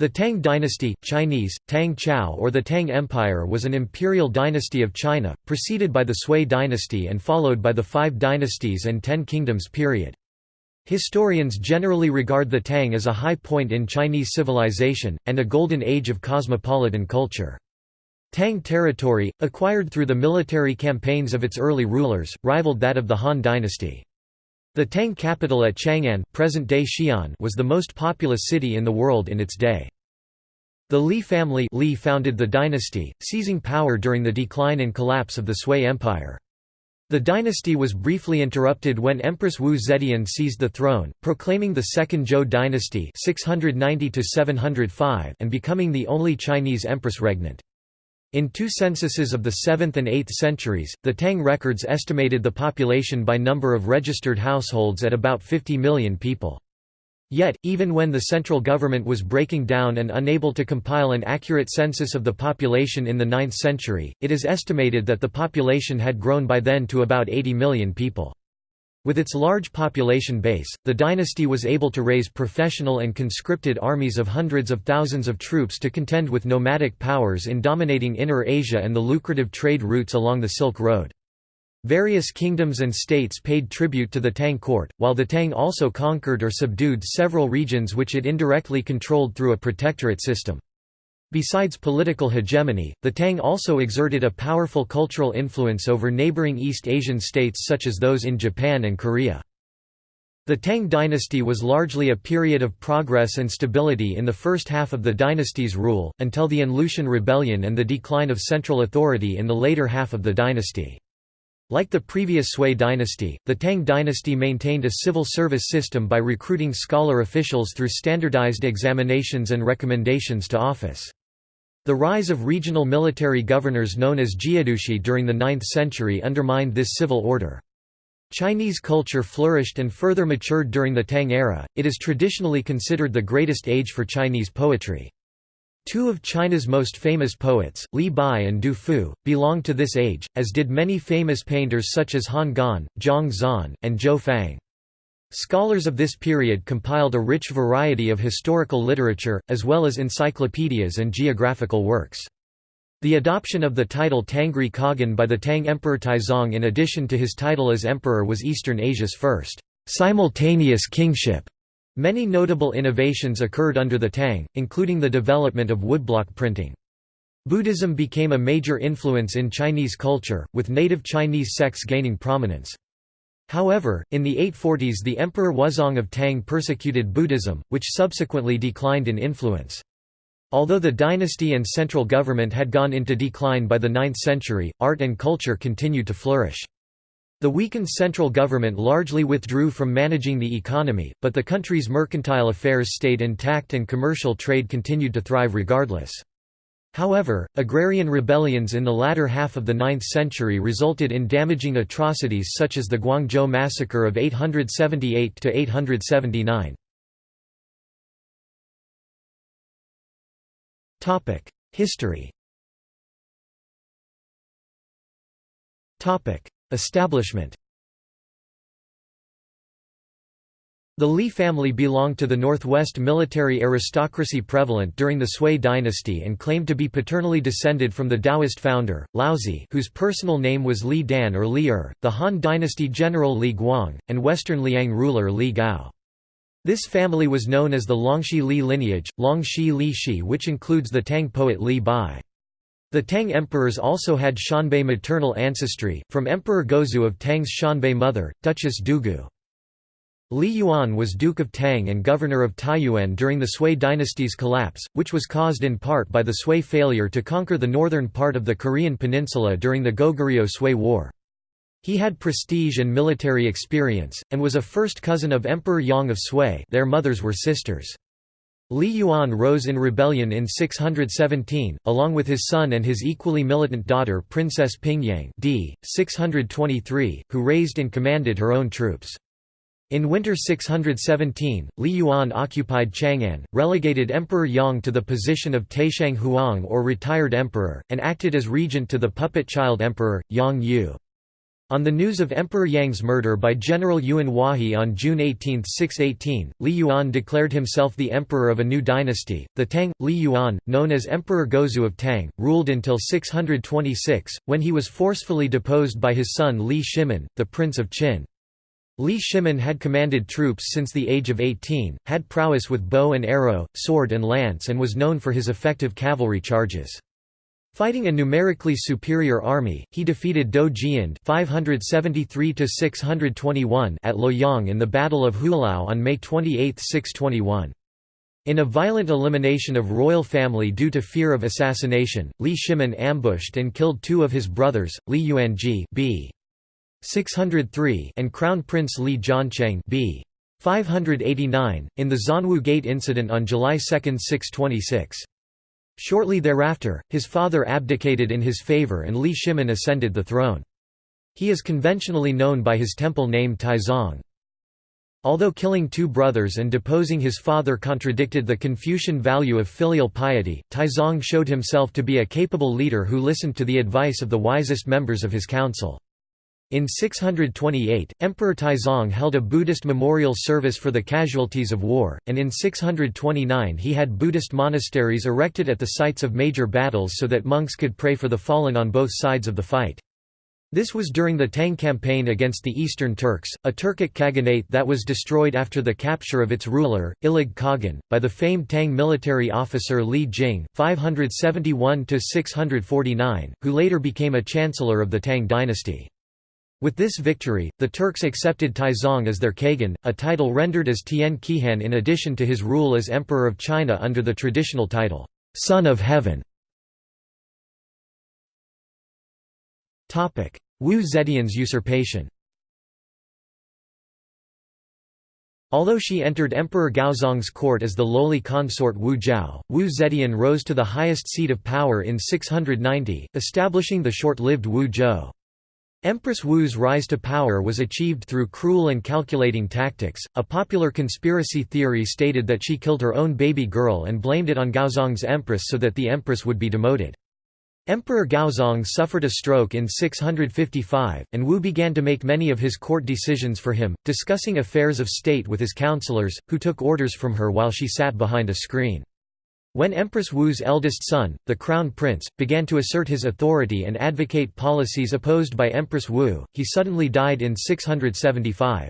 The Tang dynasty, Chinese, Tang Chao or the Tang Empire was an imperial dynasty of China, preceded by the Sui dynasty and followed by the Five Dynasties and Ten Kingdoms period. Historians generally regard the Tang as a high point in Chinese civilization, and a golden age of cosmopolitan culture. Tang territory, acquired through the military campaigns of its early rulers, rivaled that of the Han dynasty. The Tang capital at Chang'an present-day Xi'an was the most populous city in the world in its day. The Li family Li founded the dynasty, seizing power during the decline and collapse of the Sui Empire. The dynasty was briefly interrupted when Empress Wu Zetian seized the throne, proclaiming the Second Zhou dynasty 690 and becoming the only Chinese empress regnant. In two censuses of the 7th and 8th centuries, the Tang records estimated the population by number of registered households at about 50 million people. Yet, even when the central government was breaking down and unable to compile an accurate census of the population in the 9th century, it is estimated that the population had grown by then to about 80 million people. With its large population base, the dynasty was able to raise professional and conscripted armies of hundreds of thousands of troops to contend with nomadic powers in dominating Inner Asia and the lucrative trade routes along the Silk Road. Various kingdoms and states paid tribute to the Tang court, while the Tang also conquered or subdued several regions which it indirectly controlled through a protectorate system. Besides political hegemony, the Tang also exerted a powerful cultural influence over neighboring East Asian states such as those in Japan and Korea. The Tang dynasty was largely a period of progress and stability in the first half of the dynasty's rule, until the An Lushan Rebellion and the decline of central authority in the later half of the dynasty. Like the previous Sui dynasty, the Tang dynasty maintained a civil service system by recruiting scholar officials through standardized examinations and recommendations to office. The rise of regional military governors known as jiedushi during the 9th century undermined this civil order. Chinese culture flourished and further matured during the Tang era, it is traditionally considered the greatest age for Chinese poetry. Two of China's most famous poets, Li Bai and Du Fu, belonged to this age, as did many famous painters such as Han Gan, Zhang Xuan, and Zhou Fang. Scholars of this period compiled a rich variety of historical literature, as well as encyclopedias and geographical works. The adoption of the title Tangri Khagan by the Tang Emperor Taizong in addition to his title as emperor was Eastern Asia's first simultaneous kingship. Many notable innovations occurred under the Tang, including the development of woodblock printing. Buddhism became a major influence in Chinese culture, with native Chinese sects gaining prominence. However, in the 840s the Emperor Wuzong of Tang persecuted Buddhism, which subsequently declined in influence. Although the dynasty and central government had gone into decline by the 9th century, art and culture continued to flourish. The weakened central government largely withdrew from managing the economy, but the country's mercantile affairs stayed intact and commercial trade continued to thrive regardless. However, agrarian rebellions in the latter half of the 9th century resulted in damaging atrocities such as the Guangzhou massacre of 878–879. History Establishment The Li family belonged to the northwest military aristocracy prevalent during the Sui dynasty and claimed to be paternally descended from the Taoist founder, Laozi whose personal name was Li Dan or Li Er, the Han dynasty general Li Guang, and western Liang ruler Li Gao. This family was known as the Longxi Li lineage, Longxi Li Shi which includes the Tang poet Li Bai. The Tang emperors also had Xianbei maternal ancestry, from Emperor Gaozu of Tang's Xianbei mother, Duchess Dugu. Li Yuan was Duke of Tang and governor of Taiyuan during the Sui dynasty's collapse, which was caused in part by the Sui failure to conquer the northern part of the Korean peninsula during the Goguryeo-Sui War. He had prestige and military experience, and was a first cousin of Emperor Yang of Sui their mothers were sisters. Li Yuan rose in rebellion in 617, along with his son and his equally militant daughter Princess Pingyang d. 623, who raised and commanded her own troops. In winter 617, Li Yuan occupied Chang'an, relegated Emperor Yang to the position of Taishang Huang or retired emperor, and acted as regent to the puppet child emperor, Yang Yu. On the news of Emperor Yang's murder by General Yuan Huahe on June 18, 618, Li Yuan declared himself the emperor of a new dynasty, the Tang. Li Yuan, known as Emperor Gaozu of Tang, ruled until 626, when he was forcefully deposed by his son Li Shimin, the Prince of Qin. Li Shimin had commanded troops since the age of 18, had prowess with bow and arrow, sword and lance and was known for his effective cavalry charges. Fighting a numerically superior army, he defeated Dou Jian (573–621) at Luoyang in the Battle of Hulao on May 28, 621. In a violent elimination of royal family due to fear of assassination, Li Shimin ambushed and killed two of his brothers, Li Yuanji b. 603 and Crown Prince Li Jiancheng b. 589, in the Xuanwu Gate incident on July 2, 626. Shortly thereafter, his father abdicated in his favor and Li Shimin ascended the throne. He is conventionally known by his temple name Taizong. Although killing two brothers and deposing his father contradicted the Confucian value of filial piety, Taizong showed himself to be a capable leader who listened to the advice of the wisest members of his council. In 628, Emperor Taizong held a Buddhist memorial service for the casualties of war, and in 629 he had Buddhist monasteries erected at the sites of major battles so that monks could pray for the fallen on both sides of the fight. This was during the Tang campaign against the Eastern Turks, a Turkic khaganate that was destroyed after the capture of its ruler, Ilig Khagan, by the famed Tang military officer Li Jing, 571–649, who later became a chancellor of the Tang dynasty. With this victory, the Turks accepted Taizong as their kagan, a title rendered as Tian Qihan in addition to his rule as Emperor of China under the traditional title, Son of Heaven. Wu Zetian's usurpation Although she entered Emperor Gaozong's court as the lowly consort Wu Zhao, Wu Zetian rose to the highest seat of power in 690, establishing the short-lived Wu Zhou. Empress Wu's rise to power was achieved through cruel and calculating tactics. A popular conspiracy theory stated that she killed her own baby girl and blamed it on Gaozong's empress so that the empress would be demoted. Emperor Gaozong suffered a stroke in 655, and Wu began to make many of his court decisions for him, discussing affairs of state with his counselors, who took orders from her while she sat behind a screen. When Empress Wu's eldest son, the Crown Prince, began to assert his authority and advocate policies opposed by Empress Wu, he suddenly died in 675.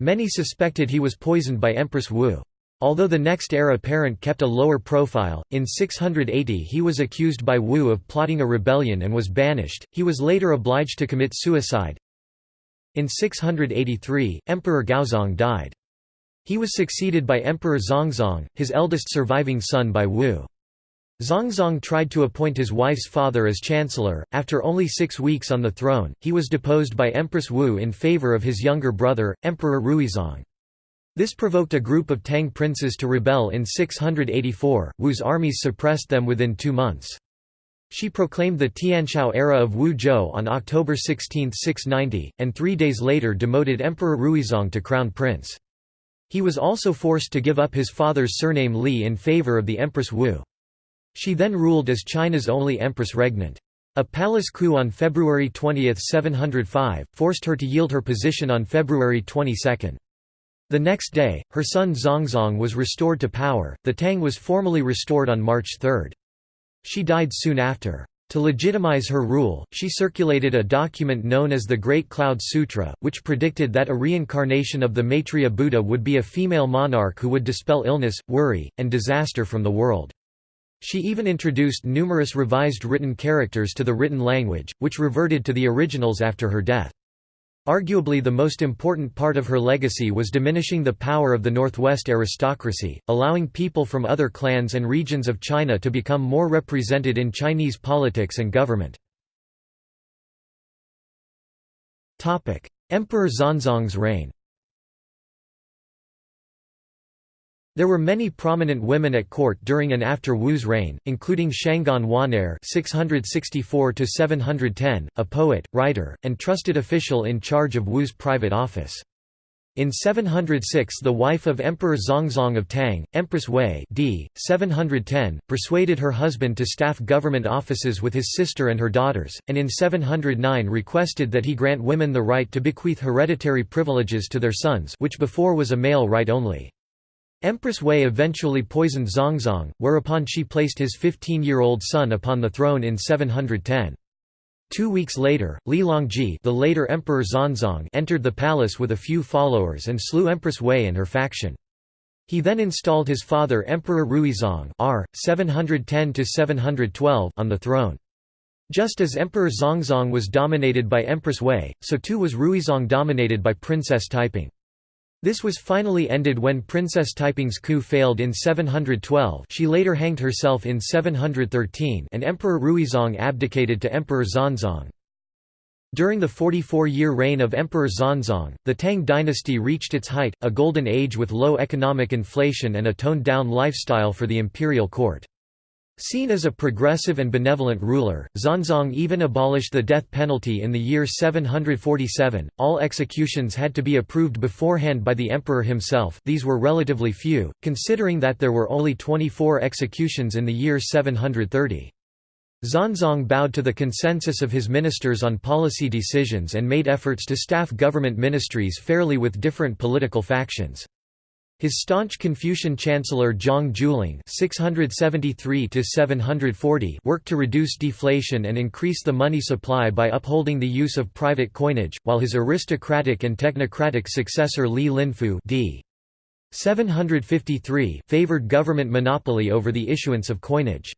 Many suspected he was poisoned by Empress Wu. Although the next heir apparent kept a lower profile, in 680 he was accused by Wu of plotting a rebellion and was banished, he was later obliged to commit suicide. In 683, Emperor Gaozong died. He was succeeded by Emperor Zhongzong, his eldest surviving son by Wu. Zhongzong tried to appoint his wife's father as chancellor. After only six weeks on the throne, he was deposed by Empress Wu in favor of his younger brother, Emperor Ruizong. This provoked a group of Tang princes to rebel in 684. Wu's armies suppressed them within two months. She proclaimed the Tianshou era of Wu Zhou on October 16, 690, and three days later demoted Emperor Ruizong to crown prince. He was also forced to give up his father's surname Li in favor of the Empress Wu. She then ruled as China's only empress regnant. A palace coup on February 20, 705, forced her to yield her position on February 22. The next day, her son Zhongzong was restored to power. The Tang was formally restored on March 3. She died soon after. To legitimize her rule, she circulated a document known as the Great Cloud Sutra, which predicted that a reincarnation of the Maitreya Buddha would be a female monarch who would dispel illness, worry, and disaster from the world. She even introduced numerous revised written characters to the written language, which reverted to the originals after her death. Arguably the most important part of her legacy was diminishing the power of the Northwest aristocracy, allowing people from other clans and regions of China to become more represented in Chinese politics and government. Emperor Xuanzong's reign There were many prominent women at court during and after Wu's reign, including Shangguan Wan'er (664–710), a poet, writer, and trusted official in charge of Wu's private office. In 706 the wife of Emperor Zhongzong of Tang, Empress Wei d. 710, persuaded her husband to staff government offices with his sister and her daughters, and in 709 requested that he grant women the right to bequeath hereditary privileges to their sons which before was a male right only. Empress Wei eventually poisoned Zhongzong, whereupon she placed his 15-year-old son upon the throne in 710. Two weeks later, Li Longji the later Emperor Xuanzong entered the palace with a few followers and slew Empress Wei and her faction. He then installed his father Emperor Ruizong R. 710 on the throne. Just as Emperor Zhongzong was dominated by Empress Wei, so too was Ruizong dominated by Princess Taiping. This was finally ended when Princess Taiping's coup failed in 712 she later hanged herself in 713 and Emperor Ruizong abdicated to Emperor Xuanzong. During the 44-year reign of Emperor Xuanzong, the Tang dynasty reached its height, a golden age with low economic inflation and a toned-down lifestyle for the imperial court. Seen as a progressive and benevolent ruler, Xuanzong even abolished the death penalty in the year 747. All executions had to be approved beforehand by the emperor himself. These were relatively few, considering that there were only 24 executions in the year 730. Xuanzong bowed to the consensus of his ministers on policy decisions and made efforts to staff government ministries fairly with different political factions. His staunch Confucian chancellor Zhang (673–740) worked to reduce deflation and increase the money supply by upholding the use of private coinage, while his aristocratic and technocratic successor Li Linfu (d. 753) favored government monopoly over the issuance of coinage.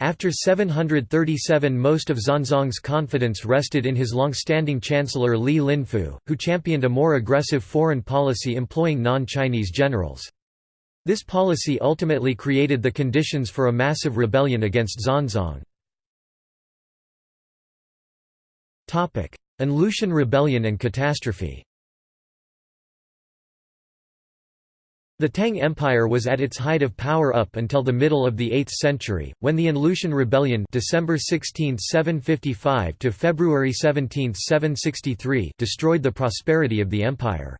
After 737 most of Xuanzong's confidence rested in his long-standing chancellor Li Linfu, who championed a more aggressive foreign policy employing non-Chinese generals. This policy ultimately created the conditions for a massive rebellion against Xuanzong. An Lushan rebellion and catastrophe The Tang Empire was at its height of power up until the middle of the 8th century, when the An Lushan Rebellion December 16, 755 to February 17, 763 destroyed the prosperity of the empire.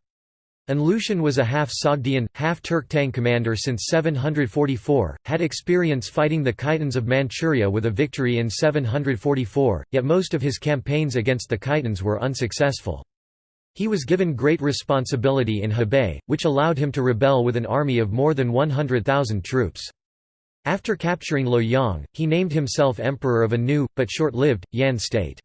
An Lushan was a half Sogdian, half Turk Tang commander since 744, had experience fighting the Khitans of Manchuria with a victory in 744, yet most of his campaigns against the Khitans were unsuccessful. He was given great responsibility in Hebei, which allowed him to rebel with an army of more than 100,000 troops. After capturing Luoyang, he named himself emperor of a new, but short-lived, Yan state.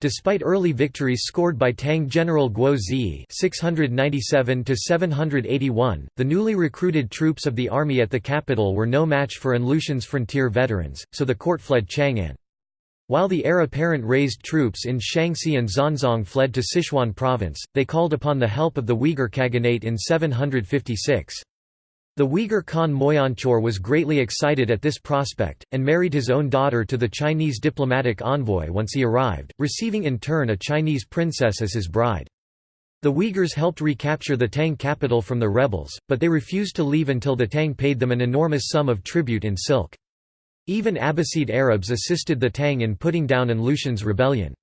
Despite early victories scored by Tang General Guo Ziyi (697–781), the newly recruited troops of the army at the capital were no match for An Lushan's frontier veterans, so the court fled Chang'an. While the heir apparent raised troops in Shaanxi and Xuanzong fled to Sichuan province, they called upon the help of the Uyghur Khaganate in 756. The Uyghur Khan Moyanchor was greatly excited at this prospect, and married his own daughter to the Chinese diplomatic envoy once he arrived, receiving in turn a Chinese princess as his bride. The Uyghurs helped recapture the Tang capital from the rebels, but they refused to leave until the Tang paid them an enormous sum of tribute in silk. Even Abbasid Arabs assisted the Tang in putting down An Lushan's rebellion.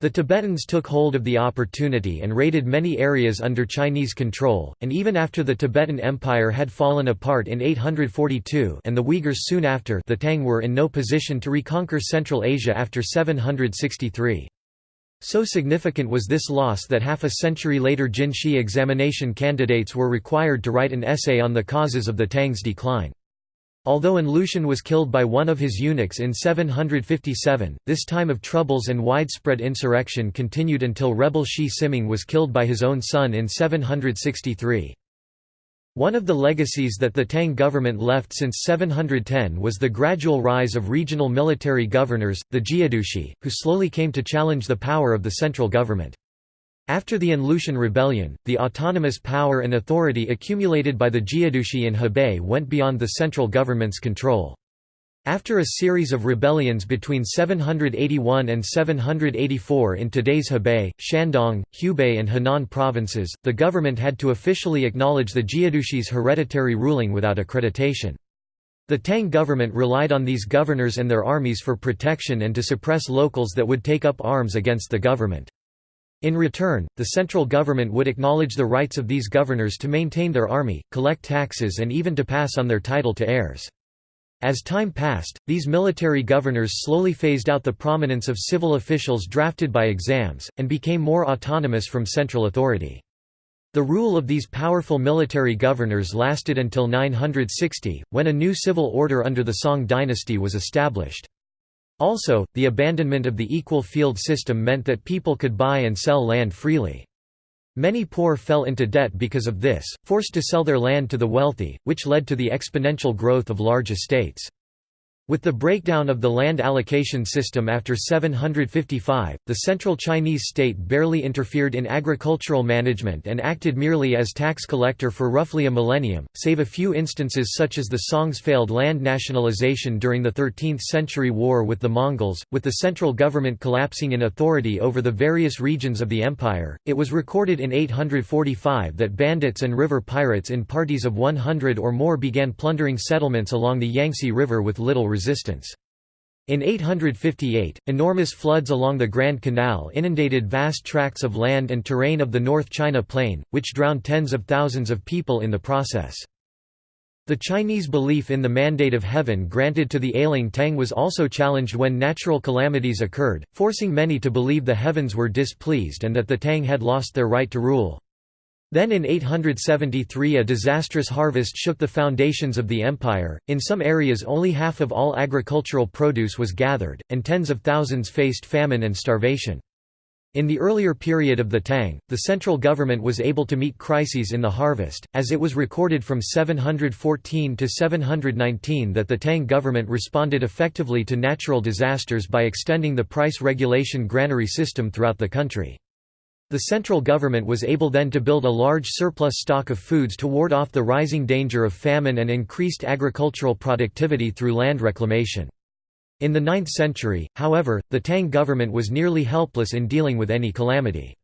The Tibetans took hold of the opportunity and raided many areas under Chinese control, and even after the Tibetan Empire had fallen apart in 842 and the Uyghurs soon after the Tang were in no position to reconquer Central Asia after 763. So significant was this loss that half a century later Jinshi examination candidates were required to write an essay on the causes of the Tang's decline. Although An Lushan was killed by one of his eunuchs in 757, this time of troubles and widespread insurrection continued until rebel Shi Siming was killed by his own son in 763. One of the legacies that the Tang government left since 710 was the gradual rise of regional military governors, the Jiedushi, who slowly came to challenge the power of the central government. After the An Lushan rebellion, the autonomous power and authority accumulated by the Jiedushi in Hebei went beyond the central government's control. After a series of rebellions between 781 and 784 in today's Hebei, Shandong, Hubei and Henan provinces, the government had to officially acknowledge the Jiedushi's hereditary ruling without accreditation. The Tang government relied on these governors and their armies for protection and to suppress locals that would take up arms against the government. In return, the central government would acknowledge the rights of these governors to maintain their army, collect taxes and even to pass on their title to heirs. As time passed, these military governors slowly phased out the prominence of civil officials drafted by exams, and became more autonomous from central authority. The rule of these powerful military governors lasted until 960, when a new civil order under the Song dynasty was established. Also, the abandonment of the equal field system meant that people could buy and sell land freely. Many poor fell into debt because of this, forced to sell their land to the wealthy, which led to the exponential growth of large estates. With the breakdown of the land allocation system after 755, the central Chinese state barely interfered in agricultural management and acted merely as tax collector for roughly a millennium, save a few instances such as the Song's failed land nationalization during the 13th century war with the Mongols. With the central government collapsing in authority over the various regions of the empire, it was recorded in 845 that bandits and river pirates in parties of 100 or more began plundering settlements along the Yangtze River with little resistance. In 858, enormous floods along the Grand Canal inundated vast tracts of land and terrain of the North China Plain, which drowned tens of thousands of people in the process. The Chinese belief in the mandate of heaven granted to the ailing Tang was also challenged when natural calamities occurred, forcing many to believe the heavens were displeased and that the Tang had lost their right to rule. Then in 873 a disastrous harvest shook the foundations of the empire, in some areas only half of all agricultural produce was gathered, and tens of thousands faced famine and starvation. In the earlier period of the Tang, the central government was able to meet crises in the harvest, as it was recorded from 714 to 719 that the Tang government responded effectively to natural disasters by extending the price regulation granary system throughout the country. The central government was able then to build a large surplus stock of foods to ward off the rising danger of famine and increased agricultural productivity through land reclamation. In the 9th century, however, the Tang government was nearly helpless in dealing with any calamity.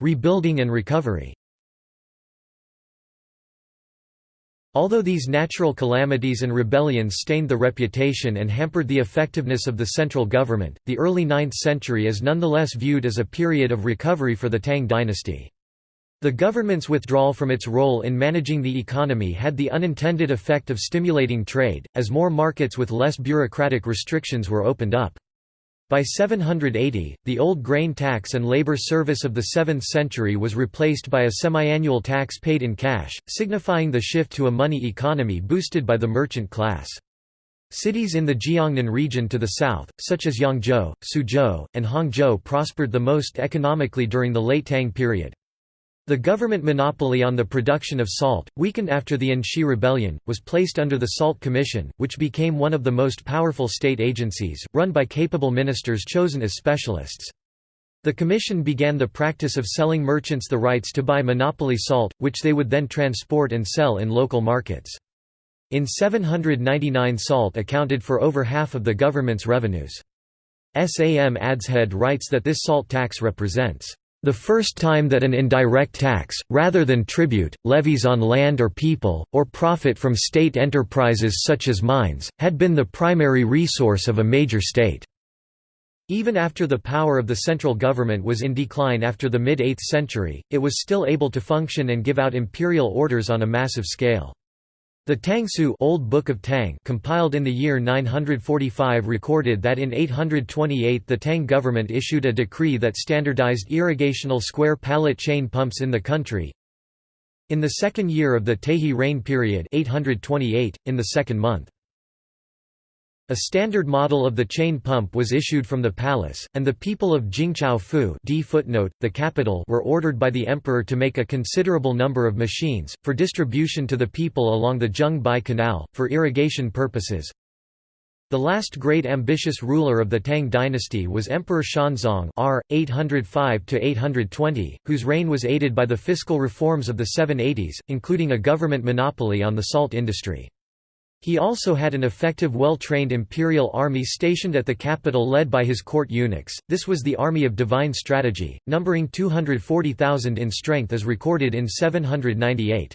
Rebuilding and recovery Although these natural calamities and rebellions stained the reputation and hampered the effectiveness of the central government, the early 9th century is nonetheless viewed as a period of recovery for the Tang dynasty. The government's withdrawal from its role in managing the economy had the unintended effect of stimulating trade, as more markets with less bureaucratic restrictions were opened up. By 780, the old grain tax and labor service of the 7th century was replaced by a semi-annual tax paid in cash, signifying the shift to a money economy boosted by the merchant class. Cities in the Jiangnan region to the south, such as Yangzhou, Suzhou, and Hangzhou prospered the most economically during the late Tang period. The government monopoly on the production of salt, weakened after the Anxi Rebellion, was placed under the Salt Commission, which became one of the most powerful state agencies, run by capable ministers chosen as specialists. The commission began the practice of selling merchants the rights to buy monopoly salt, which they would then transport and sell in local markets. In 799 salt accounted for over half of the government's revenues. Sam Adshead writes that this salt tax represents the first time that an indirect tax, rather than tribute, levies on land or people, or profit from state enterprises such as mines, had been the primary resource of a major state. Even after the power of the central government was in decline after the mid-8th century, it was still able to function and give out imperial orders on a massive scale. The Tangshu Old Book of Tang compiled in the year 945 recorded that in 828 the Tang government issued a decree that standardized irrigational square pallet chain pumps in the country. In the second year of the Taihe reign period 828, in the second month. A standard model of the chain pump was issued from the palace, and the people of Jingzhao Fu d footnote, the capital were ordered by the emperor to make a considerable number of machines, for distribution to the people along the Zheng-Bai Canal, for irrigation purposes. The last great ambitious ruler of the Tang dynasty was Emperor Xuanzong r. 805–820, whose reign was aided by the fiscal reforms of the 780s, including a government monopoly on the salt industry. He also had an effective well-trained imperial army stationed at the capital led by his court eunuchs, this was the Army of Divine Strategy, numbering 240,000 in strength as recorded in 798.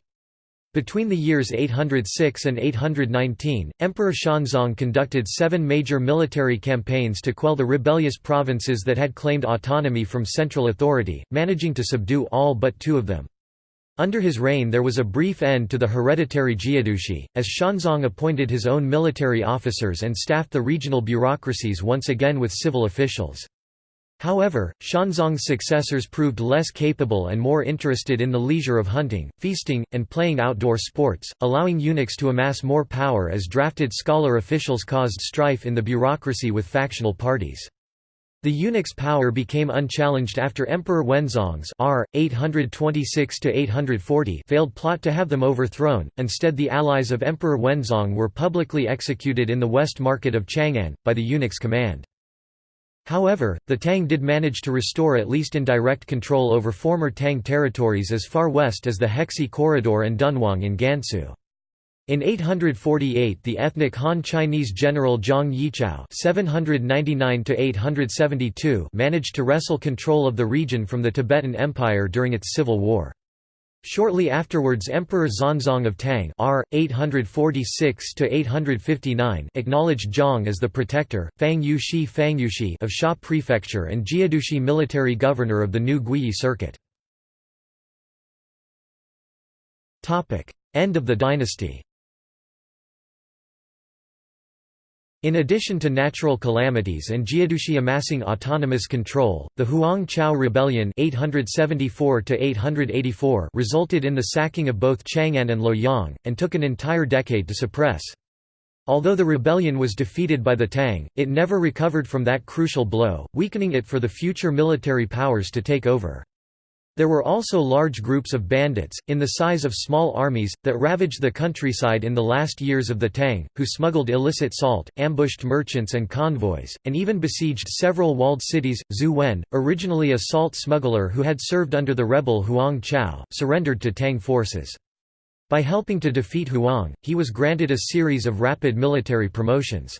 Between the years 806 and 819, Emperor Xuanzong conducted seven major military campaigns to quell the rebellious provinces that had claimed autonomy from central authority, managing to subdue all but two of them. Under his reign there was a brief end to the hereditary Jiedushi, as Xuanzong appointed his own military officers and staffed the regional bureaucracies once again with civil officials. However, Xuanzong's successors proved less capable and more interested in the leisure of hunting, feasting, and playing outdoor sports, allowing eunuchs to amass more power as drafted scholar officials caused strife in the bureaucracy with factional parties. The eunuchs' power became unchallenged after Emperor Wenzong's r. 826–840 failed plot to have them overthrown, instead the allies of Emperor Wenzong were publicly executed in the west market of Chang'an, by the eunuch's command. However, the Tang did manage to restore at least indirect control over former Tang territories as far west as the Hexi Corridor and Dunhuang in Gansu. In 848 the ethnic Han Chinese general Zhang Yichao managed to wrestle control of the region from the Tibetan Empire during its civil war. Shortly afterwards Emperor Xuanzong of Tang R. 846 acknowledged Zhang as the protector, Fang Yushi Fangyushi of Sha Prefecture and Jiedushi military governor of the new Guiyi circuit. End of the dynasty In addition to natural calamities and Jiedushi amassing autonomous control, the Huang Chao Rebellion 874 resulted in the sacking of both Chang'an and Luoyang, and took an entire decade to suppress. Although the rebellion was defeated by the Tang, it never recovered from that crucial blow, weakening it for the future military powers to take over. There were also large groups of bandits, in the size of small armies, that ravaged the countryside in the last years of the Tang, who smuggled illicit salt, ambushed merchants and convoys, and even besieged several walled cities. Zhu Wen, originally a salt smuggler who had served under the rebel Huang Chao, surrendered to Tang forces. By helping to defeat Huang, he was granted a series of rapid military promotions.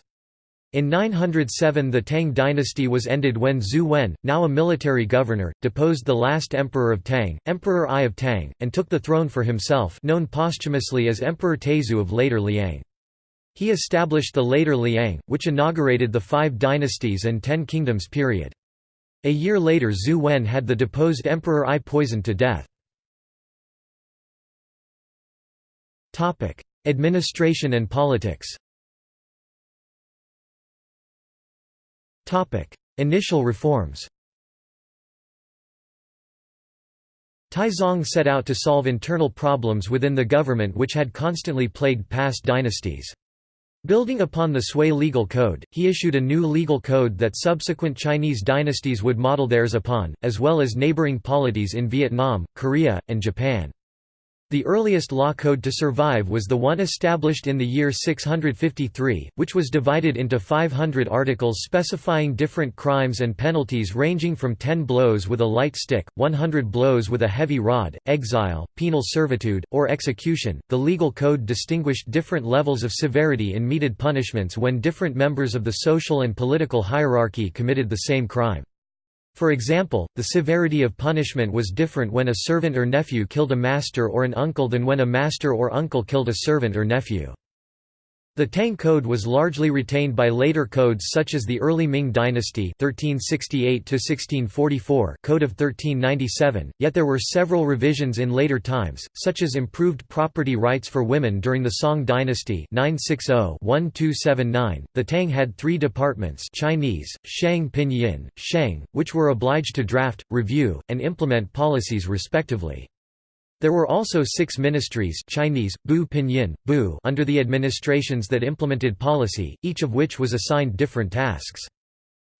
In 907 the Tang dynasty was ended when Zhu Wen, now a military governor, deposed the last emperor of Tang, Emperor Ai of Tang, and took the throne for himself known posthumously as Emperor Taizu of later Liang. He established the later Liang, which inaugurated the Five Dynasties and Ten Kingdoms period. A year later Zhu Wen had the deposed Emperor Ai poisoned to death. Administration and politics Initial reforms Taizong set out to solve internal problems within the government which had constantly plagued past dynasties. Building upon the Sui legal code, he issued a new legal code that subsequent Chinese dynasties would model theirs upon, as well as neighboring polities in Vietnam, Korea, and Japan. The earliest law code to survive was the one established in the year 653, which was divided into 500 articles specifying different crimes and penalties ranging from 10 blows with a light stick, 100 blows with a heavy rod, exile, penal servitude, or execution. The legal code distinguished different levels of severity in meted punishments when different members of the social and political hierarchy committed the same crime. For example, the severity of punishment was different when a servant or nephew killed a master or an uncle than when a master or uncle killed a servant or nephew. The Tang Code was largely retained by later codes such as the early Ming Dynasty 1368 Code of 1397, yet there were several revisions in later times, such as improved property rights for women during the Song Dynasty 960-1279. The Tang had three departments Chinese, Shang Pinyin, Shang, which were obliged to draft, review, and implement policies respectively. There were also six ministries Chinese, Bu Pinyin, Bu under the administrations that implemented policy, each of which was assigned different tasks.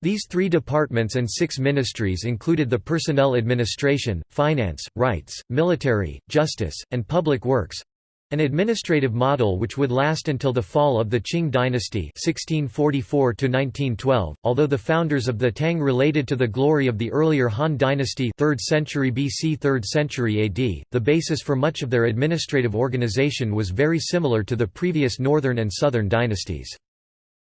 These three departments and six ministries included the personnel administration, finance, rights, military, justice, and public works, an administrative model which would last until the fall of the Qing dynasty 1644 although the founders of the Tang related to the glory of the earlier Han dynasty 3rd century BC 3rd century AD, the basis for much of their administrative organization was very similar to the previous northern and southern dynasties.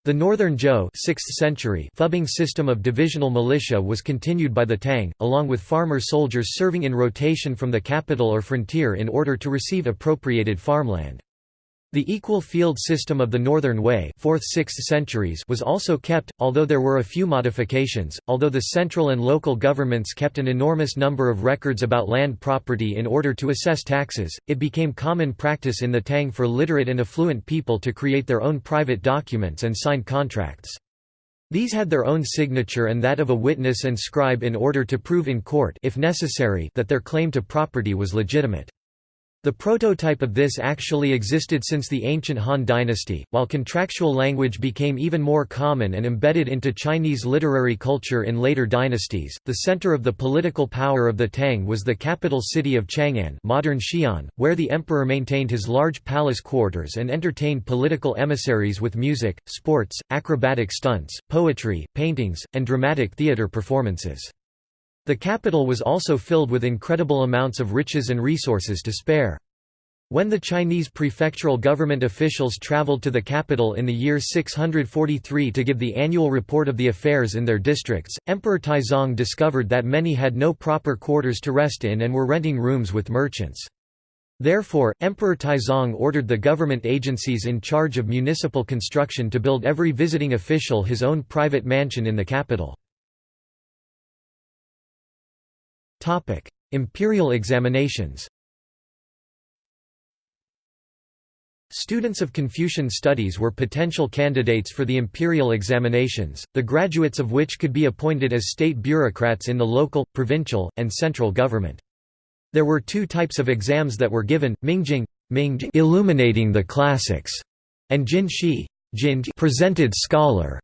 The Northern Zhou 6th century Fubing system of divisional militia was continued by the Tang, along with farmer soldiers serving in rotation from the capital or frontier in order to receive appropriated farmland. The equal field system of the Northern Wei 4th–6th centuries was also kept, although there were a few modifications. Although the central and local governments kept an enormous number of records about land property in order to assess taxes, it became common practice in the Tang for literate and affluent people to create their own private documents and sign contracts. These had their own signature and that of a witness and scribe in order to prove in court if necessary that their claim to property was legitimate. The prototype of this actually existed since the ancient Han dynasty, while contractual language became even more common and embedded into Chinese literary culture in later dynasties. The center of the political power of the Tang was the capital city of Chang'an, modern Xi'an, where the emperor maintained his large palace quarters and entertained political emissaries with music, sports, acrobatic stunts, poetry, paintings, and dramatic theater performances. The capital was also filled with incredible amounts of riches and resources to spare. When the Chinese prefectural government officials traveled to the capital in the year 643 to give the annual report of the affairs in their districts, Emperor Taizong discovered that many had no proper quarters to rest in and were renting rooms with merchants. Therefore, Emperor Taizong ordered the government agencies in charge of municipal construction to build every visiting official his own private mansion in the capital. Topic: Imperial examinations. Students of Confucian studies were potential candidates for the imperial examinations, the graduates of which could be appointed as state bureaucrats in the local, provincial, and central government. There were two types of exams that were given, Mingjing, Mingjing illuminating the classics, and Jinshi presented scholar.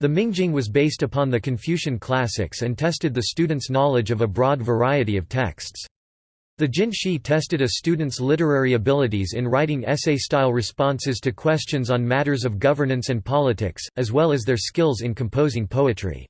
The Mingjing was based upon the Confucian classics and tested the student's knowledge of a broad variety of texts. The Jinshi tested a student's literary abilities in writing essay-style responses to questions on matters of governance and politics, as well as their skills in composing poetry.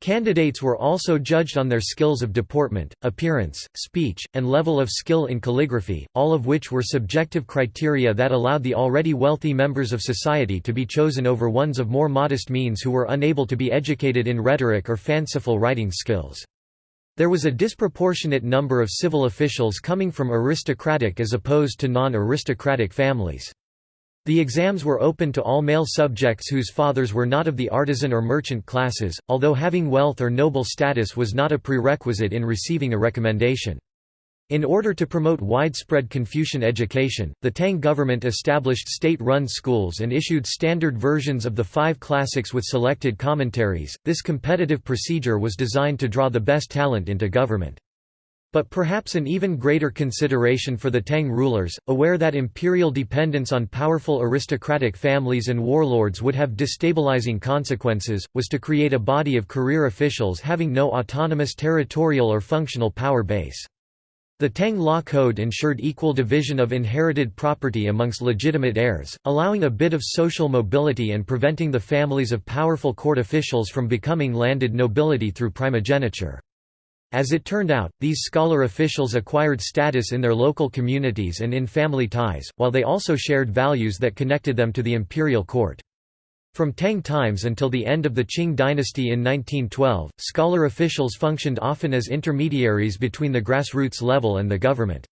Candidates were also judged on their skills of deportment, appearance, speech, and level of skill in calligraphy, all of which were subjective criteria that allowed the already wealthy members of society to be chosen over ones of more modest means who were unable to be educated in rhetoric or fanciful writing skills. There was a disproportionate number of civil officials coming from aristocratic as opposed to non-aristocratic families. The exams were open to all male subjects whose fathers were not of the artisan or merchant classes, although having wealth or noble status was not a prerequisite in receiving a recommendation. In order to promote widespread Confucian education, the Tang government established state-run schools and issued standard versions of the five classics with selected commentaries. This competitive procedure was designed to draw the best talent into government. But perhaps an even greater consideration for the Tang rulers, aware that imperial dependence on powerful aristocratic families and warlords would have destabilizing consequences, was to create a body of career officials having no autonomous territorial or functional power base. The Tang law code ensured equal division of inherited property amongst legitimate heirs, allowing a bit of social mobility and preventing the families of powerful court officials from becoming landed nobility through primogeniture. As it turned out, these scholar officials acquired status in their local communities and in family ties, while they also shared values that connected them to the imperial court. From Tang times until the end of the Qing dynasty in 1912, scholar officials functioned often as intermediaries between the grassroots level and the government.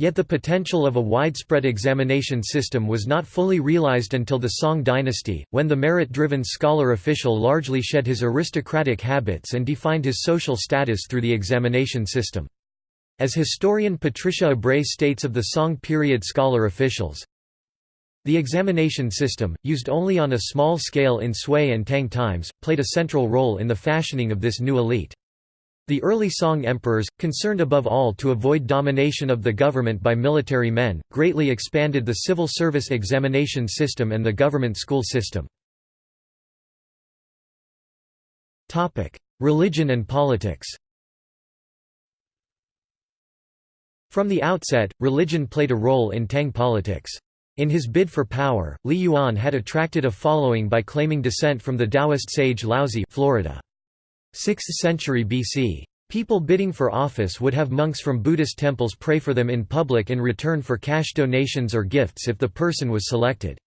Yet the potential of a widespread examination system was not fully realized until the Song dynasty, when the merit-driven scholar official largely shed his aristocratic habits and defined his social status through the examination system. As historian Patricia Ebrey states of the Song period scholar officials, the examination system, used only on a small scale in Sui and Tang times, played a central role in the fashioning of this new elite. The early Song emperors, concerned above all to avoid domination of the government by military men, greatly expanded the civil service examination system and the government school system. Religion and politics From the outset, religion played a role in Tang politics. In his bid for power, Li Yuan had attracted a following by claiming descent from the Taoist sage Laozi Florida. 6th century BC. People bidding for office would have monks from Buddhist temples pray for them in public in return for cash donations or gifts if the person was selected.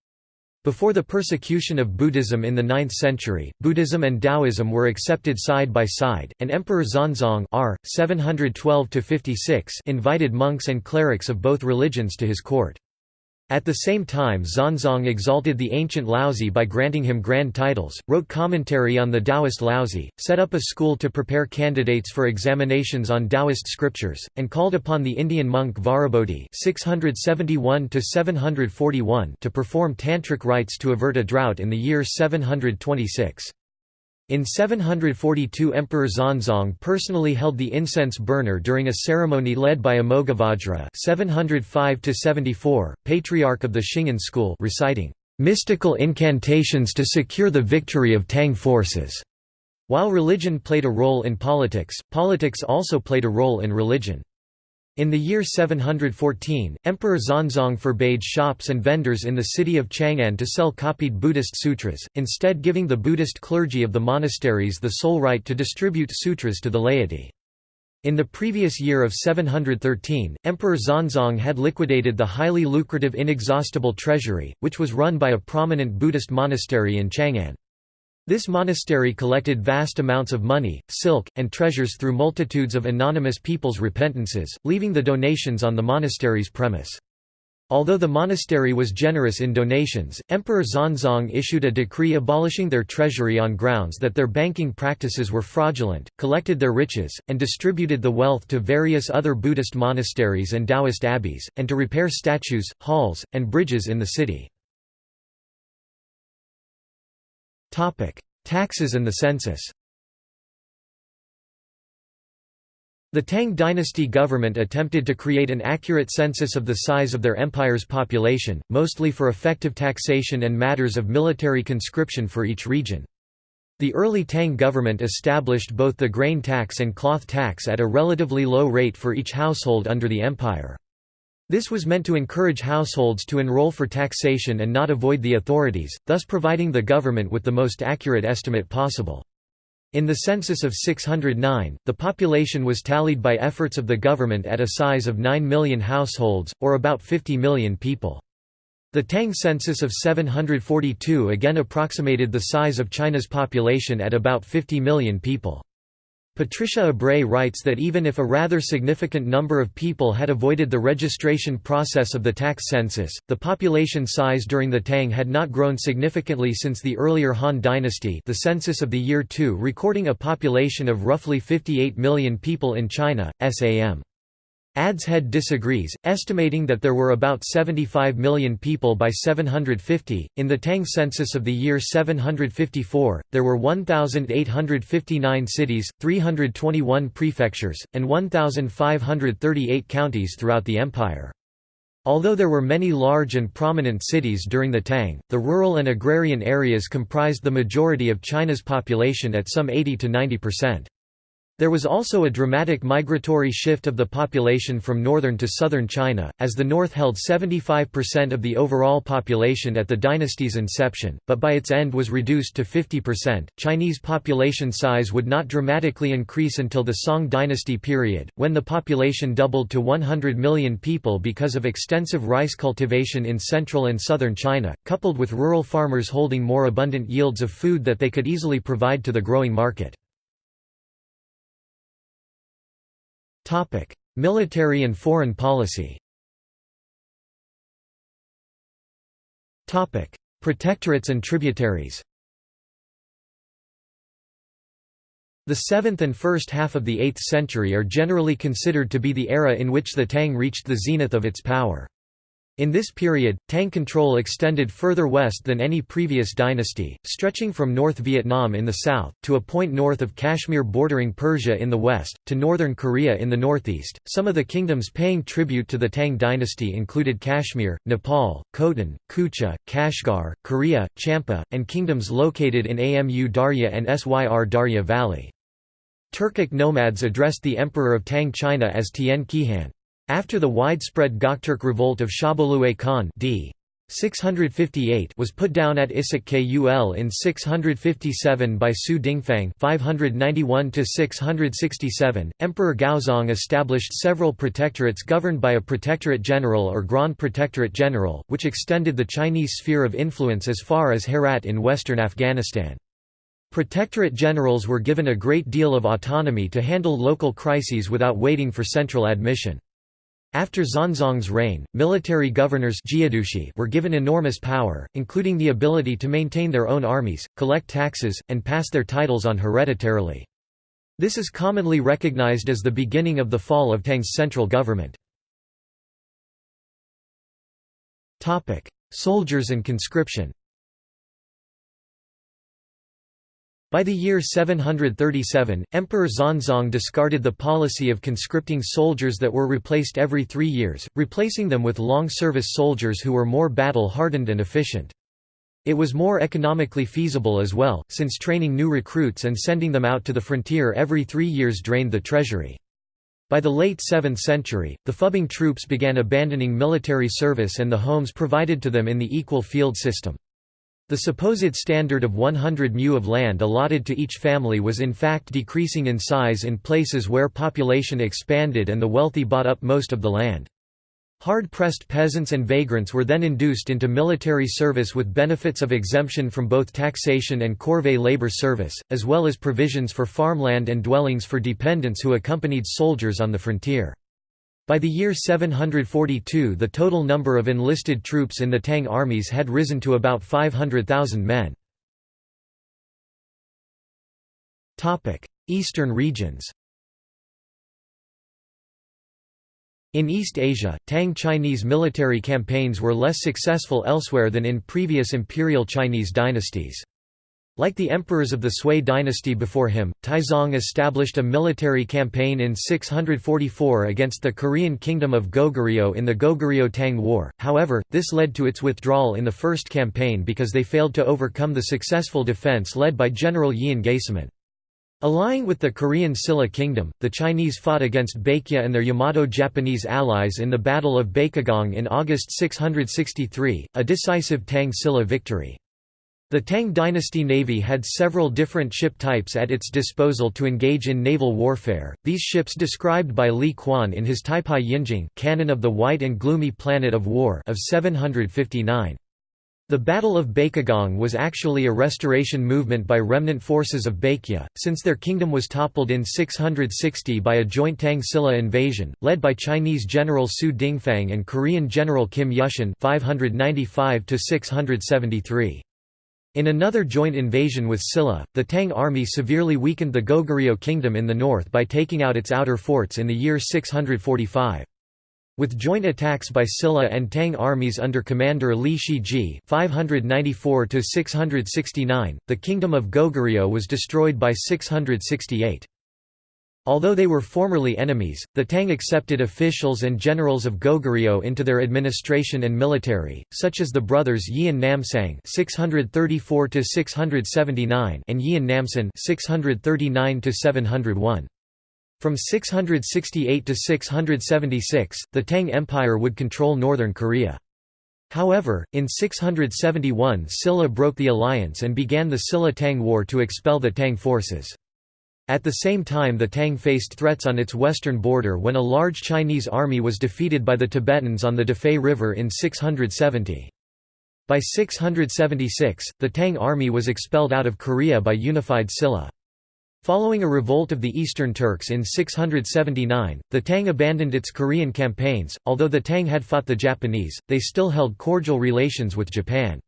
Before the persecution of Buddhism in the 9th century, Buddhism and Taoism were accepted side by side, and Emperor Xuanzong r. 712 invited monks and clerics of both religions to his court. At the same time Xuanzong exalted the ancient Laozi by granting him grand titles, wrote commentary on the Taoist Laozi, set up a school to prepare candidates for examinations on Taoist scriptures, and called upon the Indian monk Vajrabodhi (671–741) to perform tantric rites to avert a drought in the year 726. In 742 Emperor Xuanzong personally held the incense burner during a ceremony led by Amoghavajra 705 patriarch of the Shingon school reciting, "...mystical incantations to secure the victory of Tang forces." While religion played a role in politics, politics also played a role in religion. In the year 714, Emperor Xuanzong forbade shops and vendors in the city of Chang'an to sell copied Buddhist sutras, instead giving the Buddhist clergy of the monasteries the sole right to distribute sutras to the laity. In the previous year of 713, Emperor Xuanzong had liquidated the highly lucrative Inexhaustible Treasury, which was run by a prominent Buddhist monastery in Chang'an. This monastery collected vast amounts of money, silk, and treasures through multitudes of anonymous people's repentances, leaving the donations on the monastery's premise. Although the monastery was generous in donations, Emperor Xuanzong issued a decree abolishing their treasury on grounds that their banking practices were fraudulent, collected their riches, and distributed the wealth to various other Buddhist monasteries and Taoist abbeys, and to repair statues, halls, and bridges in the city. Taxes and the census The Tang dynasty government attempted to create an accurate census of the size of their empire's population, mostly for effective taxation and matters of military conscription for each region. The early Tang government established both the grain tax and cloth tax at a relatively low rate for each household under the empire. This was meant to encourage households to enroll for taxation and not avoid the authorities, thus providing the government with the most accurate estimate possible. In the census of 609, the population was tallied by efforts of the government at a size of 9 million households, or about 50 million people. The Tang census of 742 again approximated the size of China's population at about 50 million people. Patricia Ebrey writes that even if a rather significant number of people had avoided the registration process of the tax census, the population size during the Tang had not grown significantly since the earlier Han dynasty the census of the year 2 recording a population of roughly 58 million people in China, SAM. Adshead disagrees, estimating that there were about 75 million people by 750. In the Tang census of the year 754, there were 1,859 cities, 321 prefectures, and 1,538 counties throughout the empire. Although there were many large and prominent cities during the Tang, the rural and agrarian areas comprised the majority of China's population at some 80 to 90 percent. There was also a dramatic migratory shift of the population from northern to southern China, as the north held 75% of the overall population at the dynasty's inception, but by its end was reduced to 50%. Chinese population size would not dramatically increase until the Song dynasty period, when the population doubled to 100 million people because of extensive rice cultivation in central and southern China, coupled with rural farmers holding more abundant yields of food that they could easily provide to the growing market. Military and foreign policy. Topic: Protectorates and tributaries. The 7th and first half of the 8th century are generally considered to be the era in which the Tang reached the zenith of its power. In this period, Tang control extended further west than any previous dynasty, stretching from North Vietnam in the south, to a point north of Kashmir bordering Persia in the west, to northern Korea in the northeast. Some of the kingdoms paying tribute to the Tang dynasty included Kashmir, Nepal, Khotan, Kucha, Kashgar, Korea, Champa, and kingdoms located in Amu Darya and Syr Darya Valley. Turkic nomads addressed the emperor of Tang China as Tian Qihan. After the widespread Gokturk revolt of Shabolue Khan d. 658 was put down at Issyk Kul in 657 by Su Dingfang 591 667. Emperor Gaozong established several protectorates governed by a protectorate general or Grand Protectorate General, which extended the Chinese sphere of influence as far as Herat in western Afghanistan. Protectorate generals were given a great deal of autonomy to handle local crises without waiting for central admission. After Xuanzong's reign, military governors were given enormous power, including the ability to maintain their own armies, collect taxes, and pass their titles on hereditarily. This is commonly recognized as the beginning of the fall of Tang's central government. Soldiers and conscription By the year 737, Emperor Xuanzong discarded the policy of conscripting soldiers that were replaced every three years, replacing them with long-service soldiers who were more battle-hardened and efficient. It was more economically feasible as well, since training new recruits and sending them out to the frontier every three years drained the treasury. By the late 7th century, the Fubing troops began abandoning military service and the homes provided to them in the equal field system. The supposed standard of 100 mu of land allotted to each family was in fact decreasing in size in places where population expanded and the wealthy bought up most of the land. Hard-pressed peasants and vagrants were then induced into military service with benefits of exemption from both taxation and corvée labor service, as well as provisions for farmland and dwellings for dependents who accompanied soldiers on the frontier. By the year 742 the total number of enlisted troops in the Tang armies had risen to about 500,000 men. Eastern regions In East Asia, Tang Chinese military campaigns were less successful elsewhere than in previous imperial Chinese dynasties. Like the emperors of the Sui dynasty before him, Taizong established a military campaign in 644 against the Korean kingdom of Goguryeo in the Goguryeo-Tang War, however, this led to its withdrawal in the first campaign because they failed to overcome the successful defense led by General Yeon Gaesomun. Allying with the Korean Silla kingdom, the Chinese fought against Baekje and their Yamato-Japanese allies in the Battle of Baekgang in August 663, a decisive Tang Silla victory. The Tang dynasty navy had several different ship types at its disposal to engage in naval warfare, these ships described by Li Quan in his Taibai Yinjing Canon of the White and Gloomy Planet of War of 759. The Battle of Baekgang was actually a restoration movement by remnant forces of Baekje, since their kingdom was toppled in 660 by a joint Tang Silla invasion, led by Chinese General Su Dingfang and Korean General Kim Yushin 595 673. In another joint invasion with Silla, the Tang army severely weakened the Goguryeo kingdom in the north by taking out its outer forts in the year 645. With joint attacks by Silla and Tang armies under commander Li Shiji 594 the kingdom of Goguryeo was destroyed by 668. Although they were formerly enemies, the Tang accepted officials and generals of Goguryeo into their administration and military, such as the brothers Yeon Namsaeng (634–679) and Yeon Namsan (639–701). From 668 to 676, the Tang Empire would control northern Korea. However, in 671 Silla broke the alliance and began the Silla-Tang War to expel the Tang forces. At the same time the Tang faced threats on its western border when a large Chinese army was defeated by the Tibetans on the Dafei River in 670. By 676, the Tang army was expelled out of Korea by unified Silla. Following a revolt of the Eastern Turks in 679, the Tang abandoned its Korean campaigns. Although the Tang had fought the Japanese, they still held cordial relations with Japan.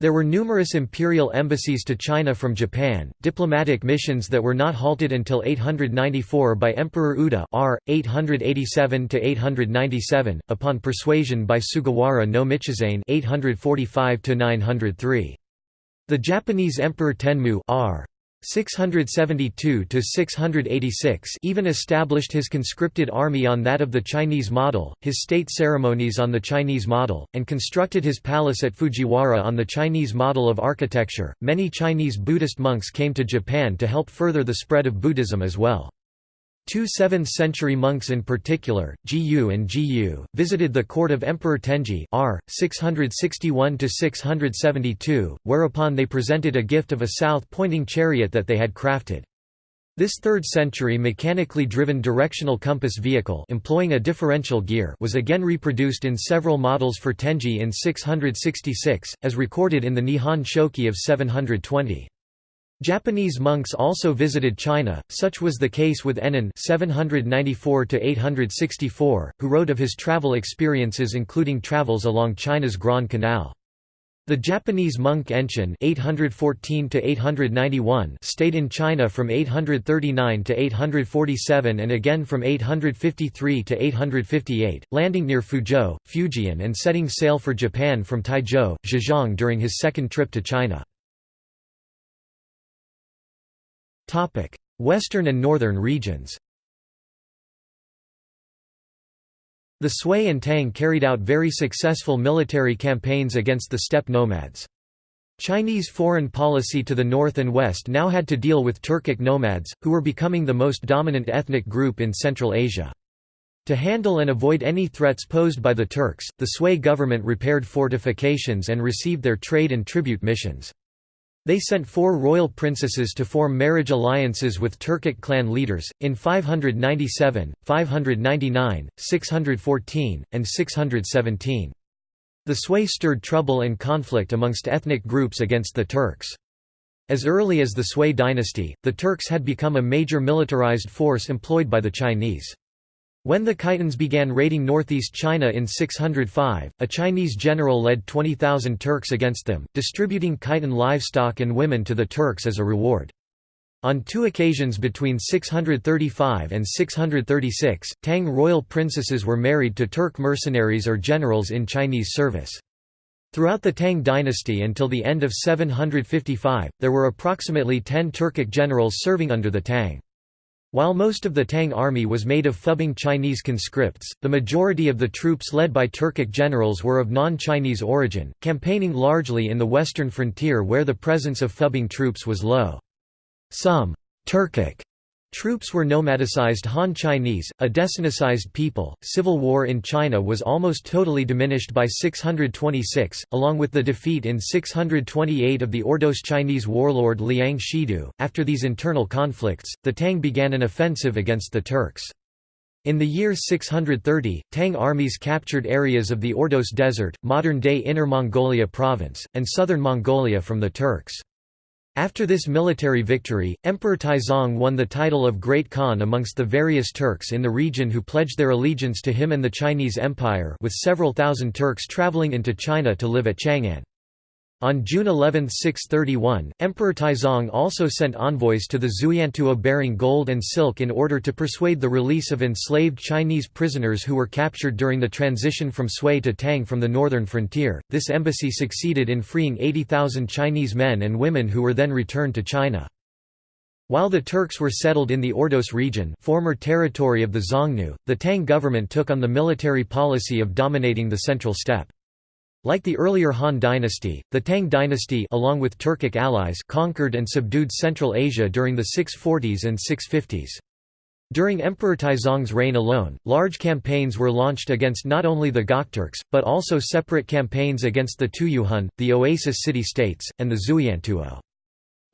There were numerous imperial embassies to China from Japan, diplomatic missions that were not halted until 894 by Emperor Uda r. 887–897, upon persuasion by Sugawara no Michizane 845 The Japanese Emperor Tenmu r. 672 to 686 even established his conscripted army on that of the Chinese model, his state ceremonies on the Chinese model, and constructed his palace at Fujiwara on the Chinese model of architecture. Many Chinese Buddhist monks came to Japan to help further the spread of Buddhism as well. Two 7th-century monks in particular, Jiyu and Jiyu, visited the court of Emperor Tenji r. 661–672, whereupon they presented a gift of a south-pointing chariot that they had crafted. This 3rd-century mechanically driven directional compass vehicle employing a differential gear was again reproduced in several models for Tenji in 666, as recorded in the Nihon Shoki of 720. Japanese monks also visited China, such was the case with Ennin 794 who wrote of his travel experiences including travels along China's Grand Canal. The Japanese monk Enchin 814 stayed in China from 839 to 847 and again from 853 to 858, landing near Fuzhou, Fujian and setting sail for Japan from Taizhou, Zhejiang during his second trip to China. Western and northern regions The Sui and Tang carried out very successful military campaigns against the steppe nomads. Chinese foreign policy to the north and west now had to deal with Turkic nomads, who were becoming the most dominant ethnic group in Central Asia. To handle and avoid any threats posed by the Turks, the Sui government repaired fortifications and received their trade and tribute missions. They sent four royal princesses to form marriage alliances with Turkic clan leaders, in 597, 599, 614, and 617. The sway stirred trouble and conflict amongst ethnic groups against the Turks. As early as the Sui dynasty, the Turks had become a major militarized force employed by the Chinese. When the Khitans began raiding northeast China in 605, a Chinese general led 20,000 Turks against them, distributing Khitan livestock and women to the Turks as a reward. On two occasions between 635 and 636, Tang royal princesses were married to Turk mercenaries or generals in Chinese service. Throughout the Tang dynasty until the end of 755, there were approximately 10 Turkic generals serving under the Tang. While most of the Tang army was made of Fubing Chinese conscripts, the majority of the troops led by Turkic generals were of non-Chinese origin, campaigning largely in the western frontier where the presence of Fubing troops was low. Some Turkic Troops were nomadicized Han Chinese, a desinicized people. Civil war in China was almost totally diminished by 626, along with the defeat in 628 of the Ordos Chinese warlord Liang Shidu. After these internal conflicts, the Tang began an offensive against the Turks. In the year 630, Tang armies captured areas of the Ordos Desert, modern-day Inner Mongolia province, and southern Mongolia from the Turks. After this military victory, Emperor Taizong won the title of Great Khan amongst the various Turks in the region who pledged their allegiance to him and the Chinese Empire with several thousand Turks traveling into China to live at Chang'an. On June 11, 631, Emperor Taizong also sent envoys to the Xueyantuo bearing gold and silk in order to persuade the release of enslaved Chinese prisoners who were captured during the transition from Sui to Tang from the northern frontier. This embassy succeeded in freeing 80,000 Chinese men and women who were then returned to China. While the Turks were settled in the Ordos region former territory of the Xiongnu, the Tang government took on the military policy of dominating the central steppe. Like the earlier Han dynasty, the Tang dynasty along with Turkic allies conquered and subdued Central Asia during the 640s and 650s. During Emperor Taizong's reign alone, large campaigns were launched against not only the Gokturks, but also separate campaigns against the Tuyuhun, the Oasis city-states, and the Xueyantuo.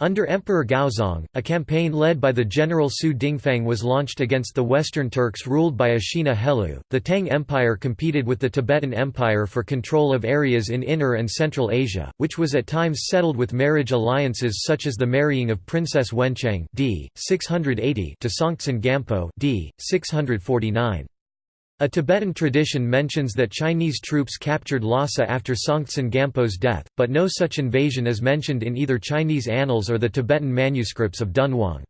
Under Emperor Gaozong, a campaign led by the general Su Dingfang was launched against the Western Turks ruled by Ashina Helu. The Tang Empire competed with the Tibetan Empire for control of areas in Inner and Central Asia, which was at times settled with marriage alliances such as the marrying of Princess Wencheng d. 680 to Songtsen Gampo d. 649. A Tibetan tradition mentions that Chinese troops captured Lhasa after Songtsen Gampo's death, but no such invasion is mentioned in either Chinese annals or the Tibetan manuscripts of Dunhuang.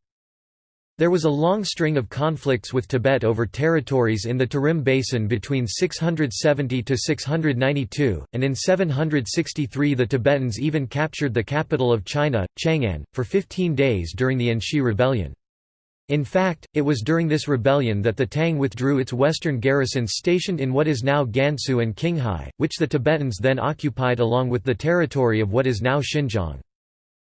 There was a long string of conflicts with Tibet over territories in the Tarim Basin between 670 to 692, and in 763 the Tibetans even captured the capital of China, Chang'an, for 15 days during the Anshi Rebellion. In fact, it was during this rebellion that the Tang withdrew its western garrisons stationed in what is now Gansu and Qinghai, which the Tibetans then occupied along with the territory of what is now Xinjiang.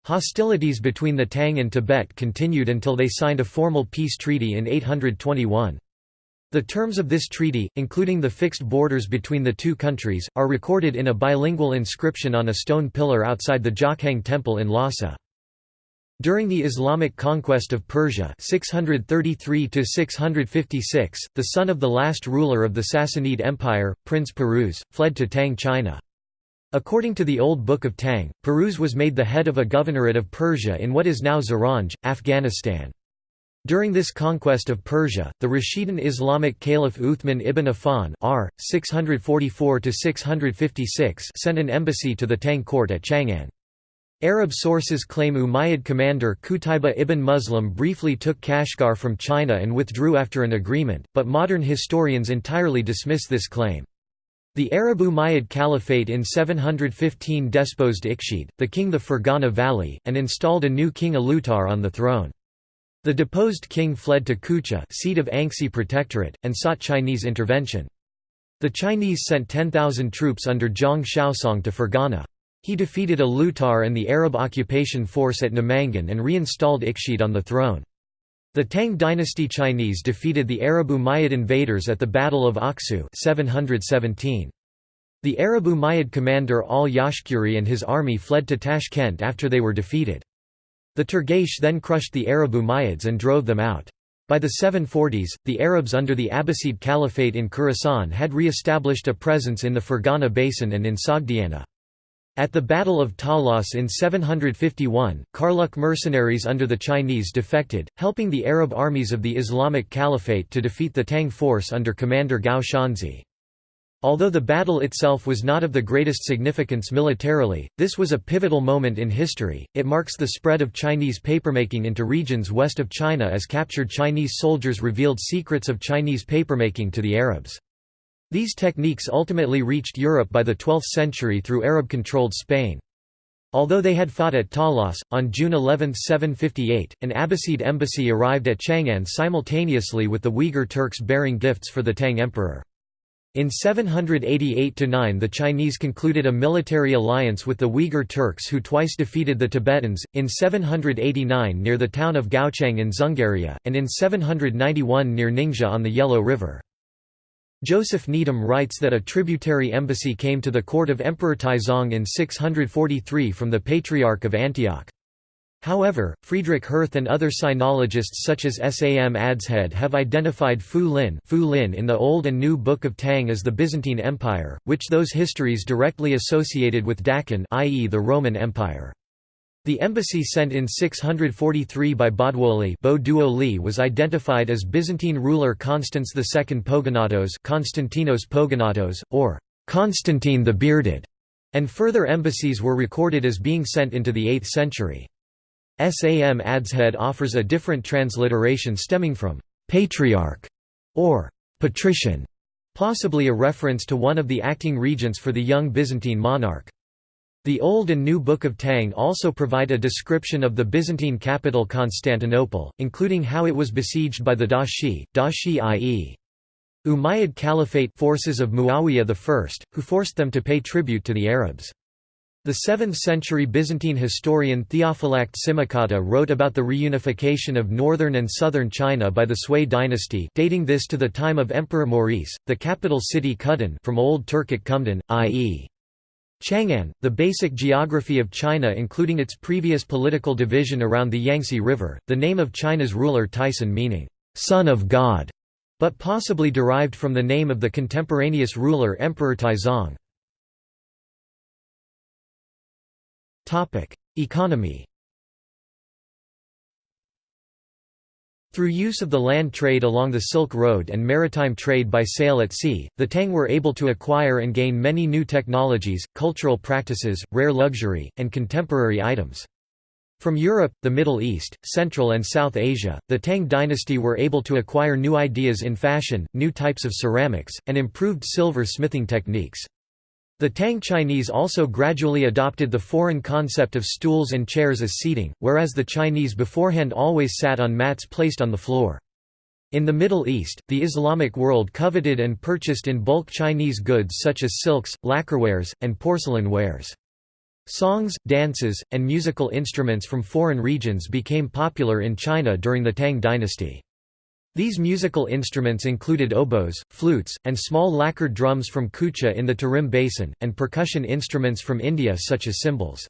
Hostilities between the Tang and Tibet continued until they signed a formal peace treaty in 821. The terms of this treaty, including the fixed borders between the two countries, are recorded in a bilingual inscription on a stone pillar outside the Jokhang Temple in Lhasa. During the Islamic conquest of Persia 633 the son of the last ruler of the Sassanid Empire, Prince Piruz, fled to Tang China. According to the Old Book of Tang, Piruz was made the head of a governorate of Persia in what is now Zaranj, Afghanistan. During this conquest of Persia, the Rashidun Islamic Caliph Uthman ibn Affan r. 644 sent an embassy to the Tang court at Chang'an. Arab sources claim Umayyad commander Qutayba ibn Muslim briefly took Kashgar from China and withdrew after an agreement, but modern historians entirely dismiss this claim. The Arab Umayyad Caliphate in 715 deposed Ikhshid, the king the Fergana Valley, and installed a new king Alutar on the throne. The deposed king fled to Kucha seat of Anxi Protectorate, and sought Chinese intervention. The Chinese sent 10,000 troops under Zhang Xiaosong to Fergana. He defeated Alutar and the Arab occupation force at Namangan and reinstalled Ikhshid on the throne. The Tang dynasty Chinese defeated the Arab Umayyad invaders at the Battle of Aksu 717. The Arab Umayyad commander al-Yashkuri and his army fled to Tashkent after they were defeated. The Turgesh then crushed the Arab Umayyads and drove them out. By the 740s, the Arabs under the Abbasid Caliphate in Khorasan had re-established a presence in the Fergana Basin and in Sogdiana. At the Battle of Talas in 751, Karluk mercenaries under the Chinese defected, helping the Arab armies of the Islamic Caliphate to defeat the Tang force under commander Gao Xianzhi. Although the battle itself was not of the greatest significance militarily, this was a pivotal moment in history. It marks the spread of Chinese papermaking into regions west of China as captured Chinese soldiers revealed secrets of Chinese papermaking to the Arabs. These techniques ultimately reached Europe by the 12th century through Arab-controlled Spain. Although they had fought at Talas, on June 11, 758, an Abbasid embassy arrived at Chang'an simultaneously with the Uyghur Turks bearing gifts for the Tang emperor. In 788–9 the Chinese concluded a military alliance with the Uyghur Turks who twice defeated the Tibetans, in 789 near the town of Gaochang in Dzungaria, and in 791 near Ningxia on the Yellow River. Joseph Needham writes that a tributary embassy came to the court of Emperor Taizong in 643 from the Patriarch of Antioch. However, Friedrich Hirth and other sinologists such as Sam Adshead have identified Fu Lin, Fu Lin in the Old and New Book of Tang as the Byzantine Empire, which those histories directly associated with Daqin i.e. the Roman Empire. The embassy sent in 643 by Boduoli was identified as Byzantine ruler Constans II Pogonatos Constantinos Pogonatos, or Constantine the Bearded, and further embassies were recorded as being sent into the 8th century. Sam Adshead offers a different transliteration stemming from «patriarch» or «patrician», possibly a reference to one of the acting regents for the young Byzantine monarch. The Old and New Book of Tang also provide a description of the Byzantine capital Constantinople, including how it was besieged by the Dashi, Dashi i.e. Umayyad Caliphate forces of Muawiyah I, who forced them to pay tribute to the Arabs. The 7th-century Byzantine historian Theophylact Simocatta wrote about the reunification of northern and southern China by the Sui dynasty dating this to the time of Emperor Maurice, the capital city Kudan from Old Turkic Kumdan, i.e. Chang'an, the basic geography of China including its previous political division around the Yangtze River, the name of China's ruler Taisson meaning, "'Son of God' but possibly derived from the name of the contemporaneous ruler Emperor Taizong. Economy Through use of the land trade along the Silk Road and maritime trade by sail at sea, the Tang were able to acquire and gain many new technologies, cultural practices, rare luxury, and contemporary items. From Europe, the Middle East, Central and South Asia, the Tang dynasty were able to acquire new ideas in fashion, new types of ceramics, and improved silver smithing techniques. The Tang Chinese also gradually adopted the foreign concept of stools and chairs as seating, whereas the Chinese beforehand always sat on mats placed on the floor. In the Middle East, the Islamic world coveted and purchased in bulk Chinese goods such as silks, lacquerwares, and porcelain wares. Songs, dances, and musical instruments from foreign regions became popular in China during the Tang dynasty. These musical instruments included oboes, flutes, and small lacquered drums from Kucha in the Tarim Basin, and percussion instruments from India such as cymbals.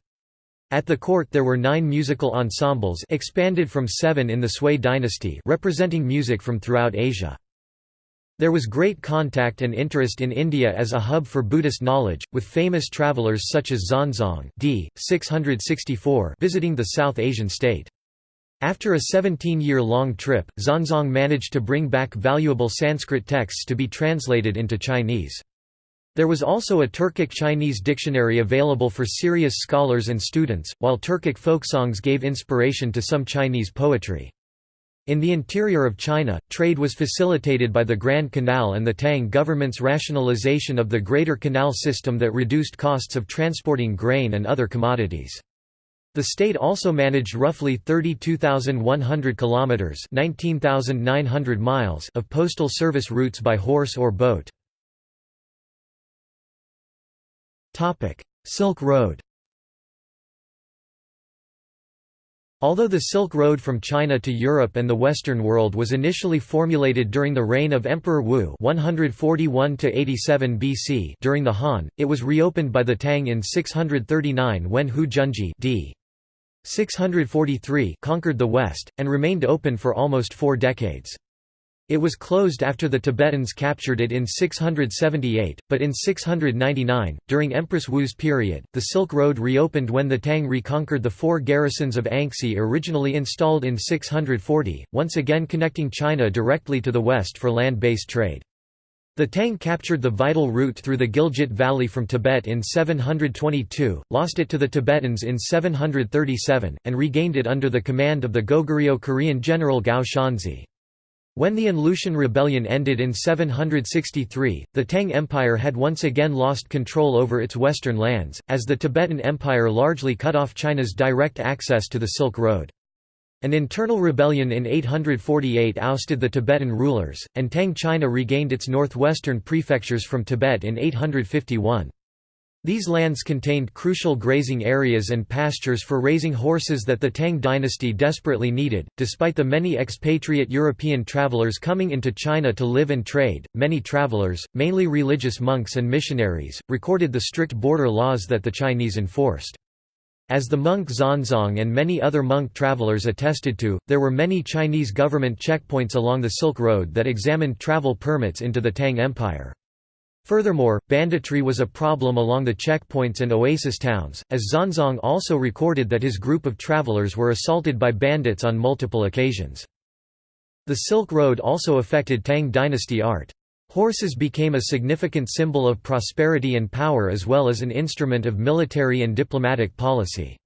At the court there were nine musical ensembles expanded from seven in the Sui dynasty representing music from throughout Asia. There was great contact and interest in India as a hub for Buddhist knowledge, with famous travelers such as Xuanzang d. 664 visiting the South Asian state. After a 17-year-long trip, Xuanzang managed to bring back valuable Sanskrit texts to be translated into Chinese. There was also a Turkic-Chinese dictionary available for serious scholars and students, while Turkic folk songs gave inspiration to some Chinese poetry. In the interior of China, trade was facilitated by the Grand Canal and the Tang government's rationalization of the Greater Canal system that reduced costs of transporting grain and other commodities. The state also managed roughly 32,100 kilometers (19,900 miles) of postal service routes by horse or boat. Topic: Silk Road. Although the Silk Road from China to Europe and the Western world was initially formulated during the reign of Emperor Wu 141 BC during the Han, it was reopened by the Tang in 639 when Hou Junji d. 643 conquered the West, and remained open for almost four decades. It was closed after the Tibetans captured it in 678, but in 699, during Empress Wu's period, the Silk Road reopened when the Tang reconquered the four garrisons of Anxi originally installed in 640, once again connecting China directly to the west for land-based trade. The Tang captured the vital route through the Gilgit Valley from Tibet in 722, lost it to the Tibetans in 737, and regained it under the command of the Goguryeo Korean general Gao Xianzhi. When the An Lushan rebellion ended in 763, the Tang Empire had once again lost control over its western lands, as the Tibetan Empire largely cut off China's direct access to the Silk Road. An internal rebellion in 848 ousted the Tibetan rulers, and Tang China regained its northwestern prefectures from Tibet in 851. These lands contained crucial grazing areas and pastures for raising horses that the Tang dynasty desperately needed. Despite the many expatriate European travelers coming into China to live and trade, many travelers, mainly religious monks and missionaries, recorded the strict border laws that the Chinese enforced. As the monk Xuanzang and many other monk travelers attested to, there were many Chinese government checkpoints along the Silk Road that examined travel permits into the Tang Empire. Furthermore, banditry was a problem along the checkpoints and oasis towns, as Xuanzang also recorded that his group of travelers were assaulted by bandits on multiple occasions. The Silk Road also affected Tang dynasty art. Horses became a significant symbol of prosperity and power as well as an instrument of military and diplomatic policy.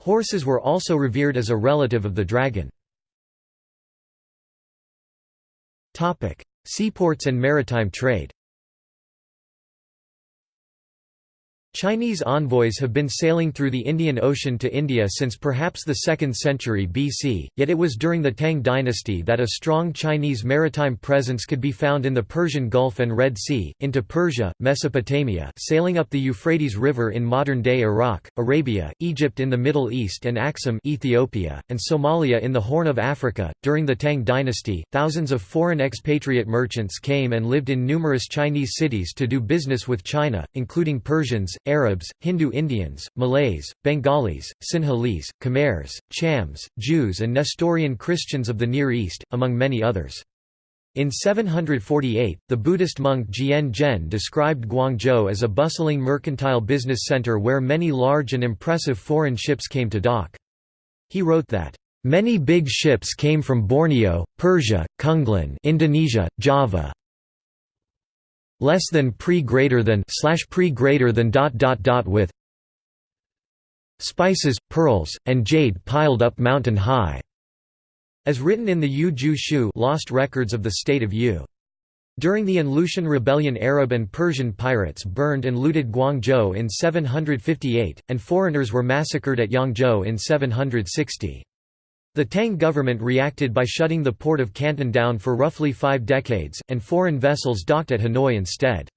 Horses were also revered as a relative of the dragon. Seaports and maritime trade Chinese envoys have been sailing through the Indian Ocean to India since perhaps the 2nd century BC, yet it was during the Tang dynasty that a strong Chinese maritime presence could be found in the Persian Gulf and Red Sea, into Persia, Mesopotamia sailing up the Euphrates River in modern-day Iraq, Arabia, Egypt in the Middle East and Axum Ethiopia, and Somalia in the Horn of Africa. During the Tang dynasty, thousands of foreign expatriate merchants came and lived in numerous Chinese cities to do business with China, including Persians, Arabs, Hindu Indians, Malays, Bengalis, Sinhalese, Khmers, Chams, Jews and Nestorian Christians of the Near East, among many others. In 748, the Buddhist monk Jian Zhen described Guangzhou as a bustling mercantile business center where many large and impressive foreign ships came to dock. He wrote that, "...many big ships came from Borneo, Persia, Kunglan Indonesia, Java, less than pre greater than slash pre greater than dot dot dot with spices, pearls, and jade piled up mountain high, as written in the Yue Jue Shu lost records of the state of Yu. During the An Lushan rebellion Arab and Persian pirates burned and looted Guangzhou in 758, and foreigners were massacred at Yangzhou in 760. The Tang government reacted by shutting the port of Canton down for roughly five decades, and foreign vessels docked at Hanoi instead.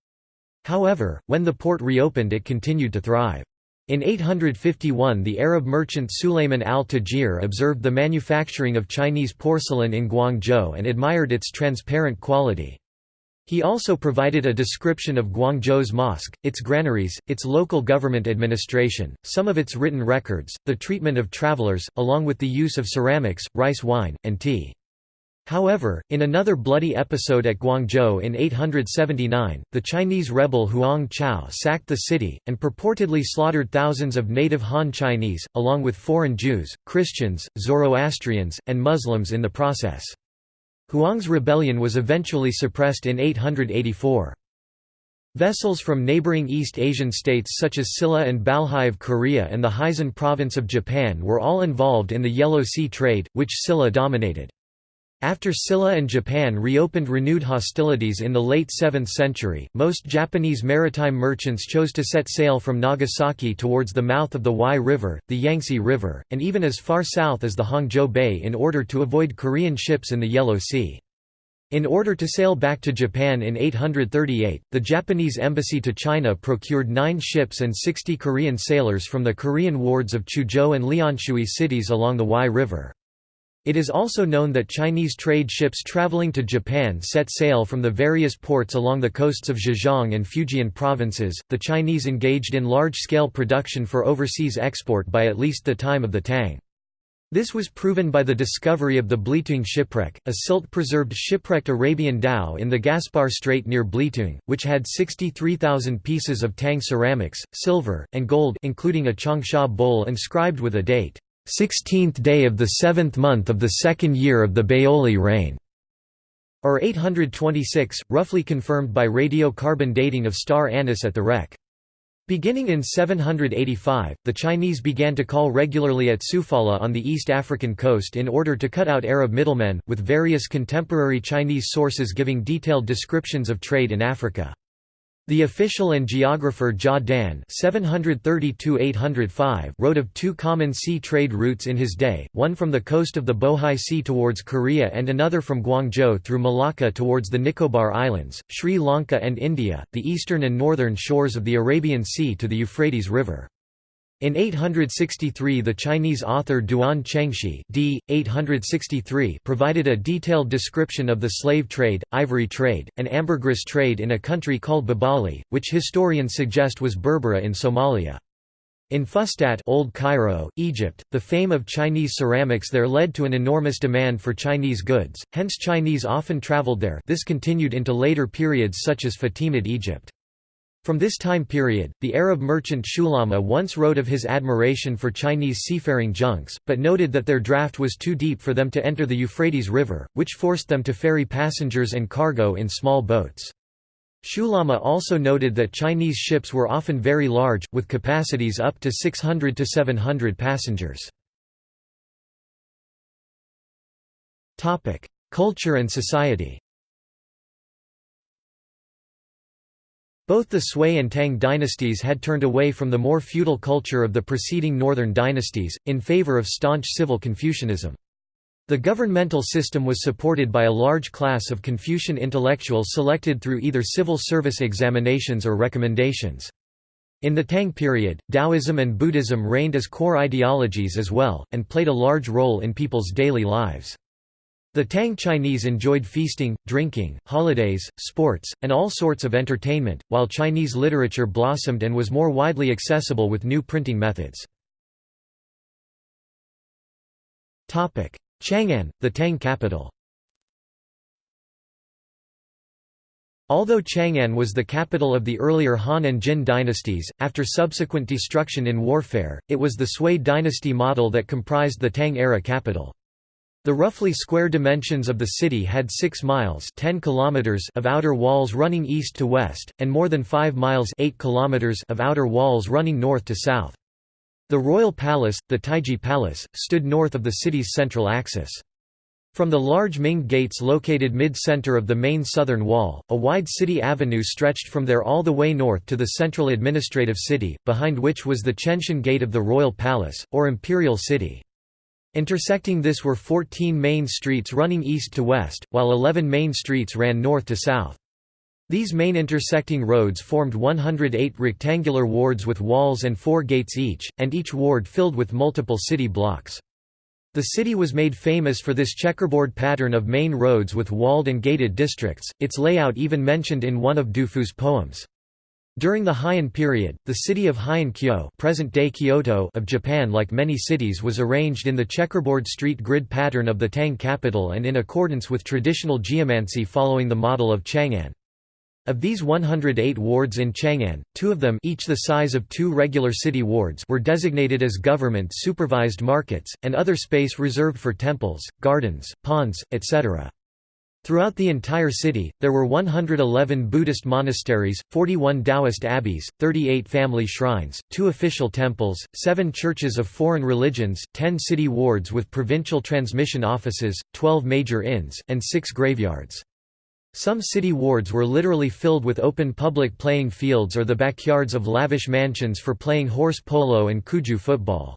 However, when the port reopened it continued to thrive. In 851 the Arab merchant Sulayman al-Tajir observed the manufacturing of Chinese porcelain in Guangzhou and admired its transparent quality. He also provided a description of Guangzhou's mosque, its granaries, its local government administration, some of its written records, the treatment of travelers, along with the use of ceramics, rice wine, and tea. However, in another bloody episode at Guangzhou in 879, the Chinese rebel Huang Chao sacked the city, and purportedly slaughtered thousands of native Han Chinese, along with foreign Jews, Christians, Zoroastrians, and Muslims in the process. Huang's rebellion was eventually suppressed in 884. Vessels from neighboring East Asian states such as Silla and Balhae of Korea and the Hizen province of Japan were all involved in the Yellow Sea trade, which Silla dominated. After Silla and Japan reopened renewed hostilities in the late 7th century, most Japanese maritime merchants chose to set sail from Nagasaki towards the mouth of the Huai River, the Yangtze River, and even as far south as the Hangzhou Bay in order to avoid Korean ships in the Yellow Sea. In order to sail back to Japan in 838, the Japanese embassy to China procured nine ships and 60 Korean sailors from the Korean wards of Chuzhou and Lianshui cities along the Huai River. It is also known that Chinese trade ships traveling to Japan set sail from the various ports along the coasts of Zhejiang and Fujian provinces. The Chinese engaged in large scale production for overseas export by at least the time of the Tang. This was proven by the discovery of the Belitung shipwreck, a silt-preserved shipwrecked Arabian dhow in the Gaspar Strait near Belitung, which had 63,000 pieces of Tang ceramics, silver, and gold including a Changsha bowl inscribed with a date. 16th day of the seventh month of the second year of the Baoli reign, or 826, roughly confirmed by radiocarbon dating of star anise at the wreck. Beginning in 785, the Chinese began to call regularly at Sofala on the East African coast in order to cut out Arab middlemen, with various contemporary Chinese sources giving detailed descriptions of trade in Africa. The official and geographer Jia Dan oh wrote of two common sea trade routes in his day, one from the coast of the Bohai Sea towards Korea and another from Guangzhou through Malacca towards the Nicobar Islands, Sri Lanka and India, the eastern and northern shores of the Arabian Sea to the Euphrates River. In 863 the Chinese author Duan Chengshi d. 863 provided a detailed description of the slave trade, ivory trade, and ambergris trade in a country called Babali, which historians suggest was Berbera in Somalia. In Fustat Old Cairo, Egypt, the fame of Chinese ceramics there led to an enormous demand for Chinese goods, hence Chinese often traveled there this continued into later periods such as Fatimid Egypt. From this time period, the Arab merchant Shulama once wrote of his admiration for Chinese seafaring junks, but noted that their draft was too deep for them to enter the Euphrates River, which forced them to ferry passengers and cargo in small boats. Shulama also noted that Chinese ships were often very large, with capacities up to 600 to 700 passengers. Culture and society Both the Sui and Tang dynasties had turned away from the more feudal culture of the preceding northern dynasties, in favor of staunch civil Confucianism. The governmental system was supported by a large class of Confucian intellectuals selected through either civil service examinations or recommendations. In the Tang period, Taoism and Buddhism reigned as core ideologies as well, and played a large role in people's daily lives. The Tang Chinese enjoyed feasting, drinking, holidays, sports, and all sorts of entertainment, while Chinese literature blossomed and was more widely accessible with new printing methods. Chang'an, the Tang capital Although Chang'an was the capital of the earlier Han and Jin dynasties, after subsequent destruction in warfare, it was the Sui dynasty model that comprised the Tang-era capital. The roughly square dimensions of the city had 6 miles 10 kilometers of outer walls running east to west, and more than 5 miles 8 kilometers of outer walls running north to south. The royal palace, the Taiji Palace, stood north of the city's central axis. From the large Ming gates located mid-center of the main southern wall, a wide city avenue stretched from there all the way north to the central administrative city, behind which was the Chengtian Gate of the Royal Palace, or Imperial City. Intersecting this were 14 main streets running east to west, while 11 main streets ran north to south. These main intersecting roads formed 108 rectangular wards with walls and four gates each, and each ward filled with multiple city blocks. The city was made famous for this checkerboard pattern of main roads with walled and gated districts, its layout even mentioned in one of Dufu's poems. During the Heian period, the city of Heian-kyo present-day Kyoto of Japan like many cities was arranged in the checkerboard street grid pattern of the Tang capital and in accordance with traditional geomancy following the model of Chang'an. Of these 108 wards in Chang'an, two of them each the size of two regular city wards were designated as government-supervised markets, and other space reserved for temples, gardens, ponds, etc. Throughout the entire city, there were 111 Buddhist monasteries, 41 Taoist abbeys, 38 family shrines, two official temples, seven churches of foreign religions, 10 city wards with provincial transmission offices, 12 major inns, and six graveyards. Some city wards were literally filled with open public playing fields or the backyards of lavish mansions for playing horse polo and cuju football.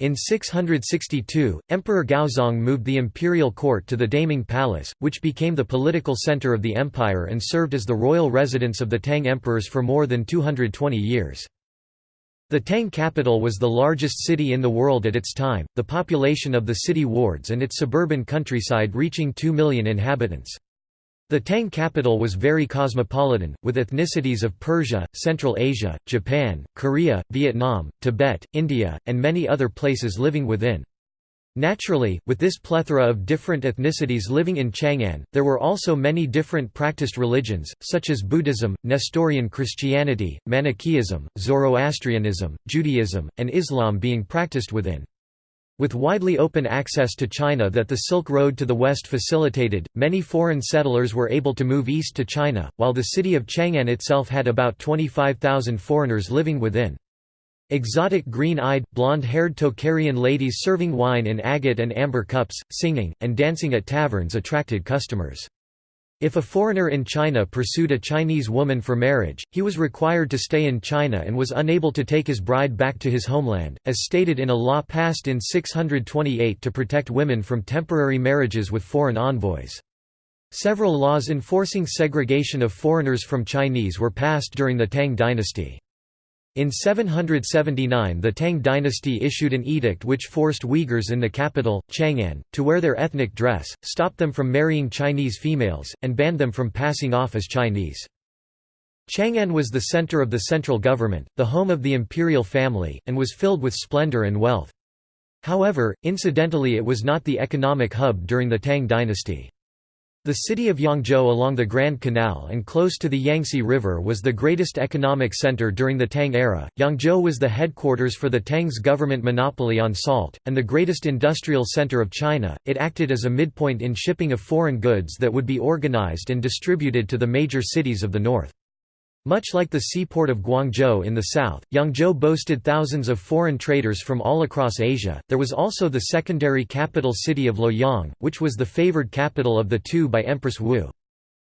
In 662, Emperor Gaozong moved the imperial court to the Daming Palace, which became the political center of the empire and served as the royal residence of the Tang emperors for more than 220 years. The Tang capital was the largest city in the world at its time, the population of the city wards and its suburban countryside reaching 2 million inhabitants. The Tang capital was very cosmopolitan, with ethnicities of Persia, Central Asia, Japan, Korea, Vietnam, Tibet, India, and many other places living within. Naturally, with this plethora of different ethnicities living in Chang'an, there were also many different practiced religions, such as Buddhism, Nestorian Christianity, Manichaeism, Zoroastrianism, Judaism, and Islam being practiced within. With widely open access to China that the Silk Road to the west facilitated, many foreign settlers were able to move east to China, while the city of Chang'an itself had about 25,000 foreigners living within. Exotic green-eyed, blonde-haired Tocharian ladies serving wine in agate and amber cups, singing, and dancing at taverns attracted customers. If a foreigner in China pursued a Chinese woman for marriage, he was required to stay in China and was unable to take his bride back to his homeland, as stated in a law passed in 628 to protect women from temporary marriages with foreign envoys. Several laws enforcing segregation of foreigners from Chinese were passed during the Tang dynasty. In 779 the Tang dynasty issued an edict which forced Uyghurs in the capital, Chang'an, to wear their ethnic dress, stopped them from marrying Chinese females, and banned them from passing off as Chinese. Chang'an was the center of the central government, the home of the imperial family, and was filled with splendor and wealth. However, incidentally it was not the economic hub during the Tang dynasty. The city of Yangzhou along the Grand Canal and close to the Yangtze River was the greatest economic center during the Tang era. Yangzhou was the headquarters for the Tang's government monopoly on salt, and the greatest industrial center of China. It acted as a midpoint in shipping of foreign goods that would be organized and distributed to the major cities of the north. Much like the seaport of Guangzhou in the south, Yangzhou boasted thousands of foreign traders from all across Asia. There was also the secondary capital city of Luoyang, which was the favored capital of the two by Empress Wu.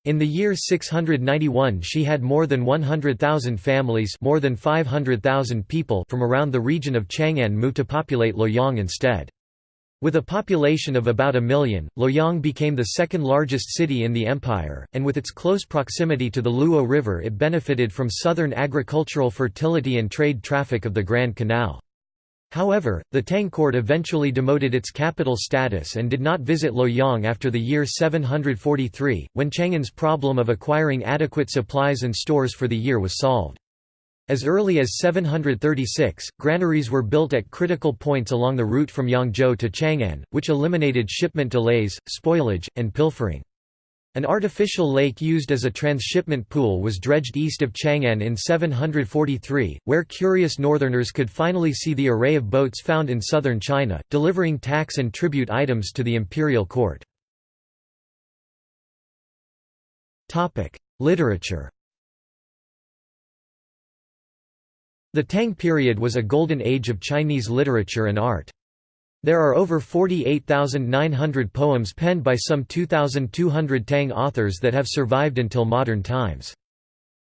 In the year 691 she had more than 100,000 families more than 500,000 people from around the region of Chang'an move to populate Luoyang instead. With a population of about a million, Luoyang became the second largest city in the empire, and with its close proximity to the Luo River it benefited from southern agricultural fertility and trade traffic of the Grand Canal. However, the Tang court eventually demoted its capital status and did not visit Luoyang after the year 743, when Chang'an's problem of acquiring adequate supplies and stores for the year was solved. As early as 736, granaries were built at critical points along the route from Yangzhou to Chang'an, which eliminated shipment delays, spoilage, and pilfering. An artificial lake used as a transshipment pool was dredged east of Chang'an in 743, where curious northerners could finally see the array of boats found in southern China, delivering tax and tribute items to the imperial court. Literature The Tang period was a golden age of Chinese literature and art. There are over 48,900 poems penned by some 2,200 Tang authors that have survived until modern times.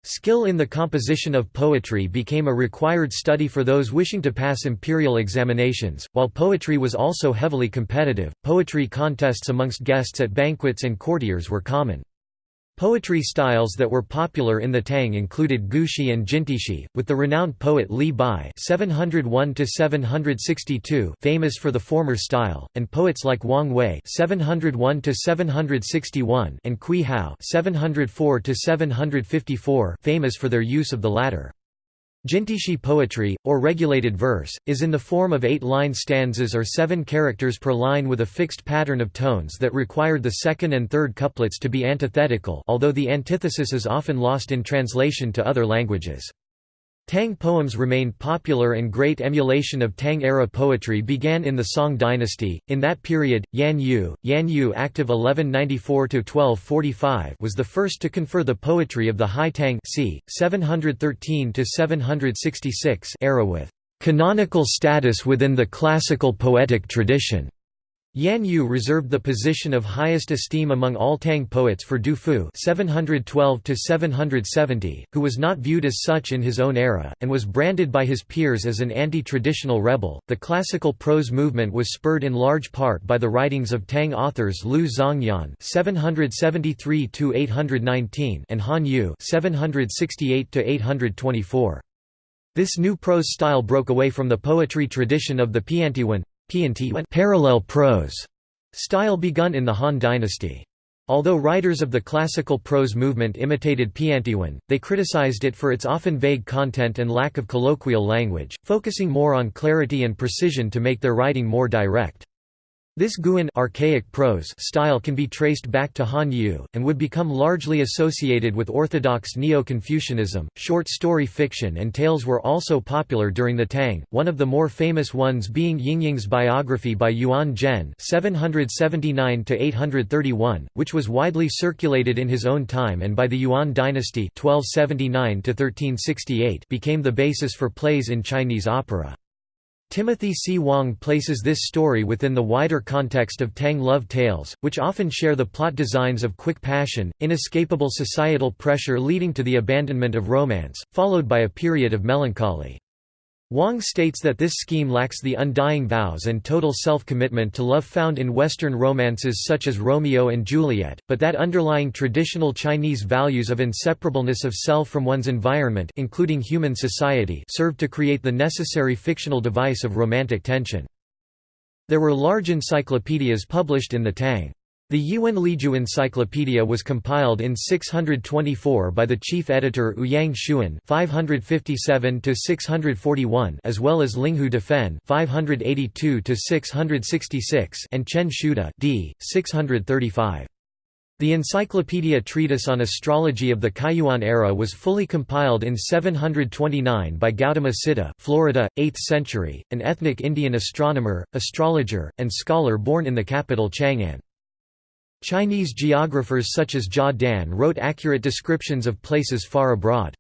Skill in the composition of poetry became a required study for those wishing to pass imperial examinations. While poetry was also heavily competitive, poetry contests amongst guests at banquets and courtiers were common. Poetry styles that were popular in the Tang included Gushi and Jintishi, with the renowned poet Li Bai (701–762) famous for the former style, and poets like Wang Wei (701–761) and Cui Hao (704–754) famous for their use of the latter. Jintishi poetry, or regulated verse, is in the form of eight-line stanzas or seven characters per line with a fixed pattern of tones that required the second and third couplets to be antithetical although the antithesis is often lost in translation to other languages. Tang poems remained popular and great emulation of Tang-era poetry began in the Song dynasty. In that period, Yan Yu, Yan Yu active 1194–1245 was the first to confer the poetry of the High Tang c. 713–766 era with canonical status within the classical poetic tradition. Yan Yu reserved the position of highest esteem among all Tang poets for Du Fu (712–770), who was not viewed as such in his own era, and was branded by his peers as an anti-traditional rebel. The classical prose movement was spurred in large part by the writings of Tang authors Liu Zongyuan (773–819) and Han Yu (768–824). This new prose style broke away from the poetry tradition of the Parallel prose style begun in the Han dynasty. Although writers of the classical prose movement imitated Piantiwen, they criticized it for its often vague content and lack of colloquial language, focusing more on clarity and precision to make their writing more direct. This guwen archaic prose style can be traced back to Han Yu, and would become largely associated with orthodox Neo-Confucianism. Short story fiction and tales were also popular during the Tang, one of the more famous ones being Yingying's biography by Yuan Zhen (779–831), which was widely circulated in his own time and by the Yuan dynasty (1279–1368) became the basis for plays in Chinese opera. Timothy C. Wong places this story within the wider context of Tang love tales, which often share the plot designs of quick passion, inescapable societal pressure leading to the abandonment of romance, followed by a period of melancholy. Wong states that this scheme lacks the undying vows and total self-commitment to love found in Western romances such as Romeo and Juliet, but that underlying traditional Chinese values of inseparableness of self from one's environment including human society served to create the necessary fictional device of romantic tension. There were large encyclopedias published in the Tang. The Yiwen Leiju Encyclopedia was compiled in 624 by the chief editor Ouyang Xun (557–641), as well as Linghu Defen (582–666) and Chen Shuda (d. 635). The Encyclopedia Treatise on Astrology of the Kaiyuan era was fully compiled in 729 by Gautama Siddha, Florida, 8th century, an ethnic Indian astronomer, astrologer, and scholar born in the capital Chang'an. Chinese geographers such as Jia Dan wrote accurate descriptions of places far abroad.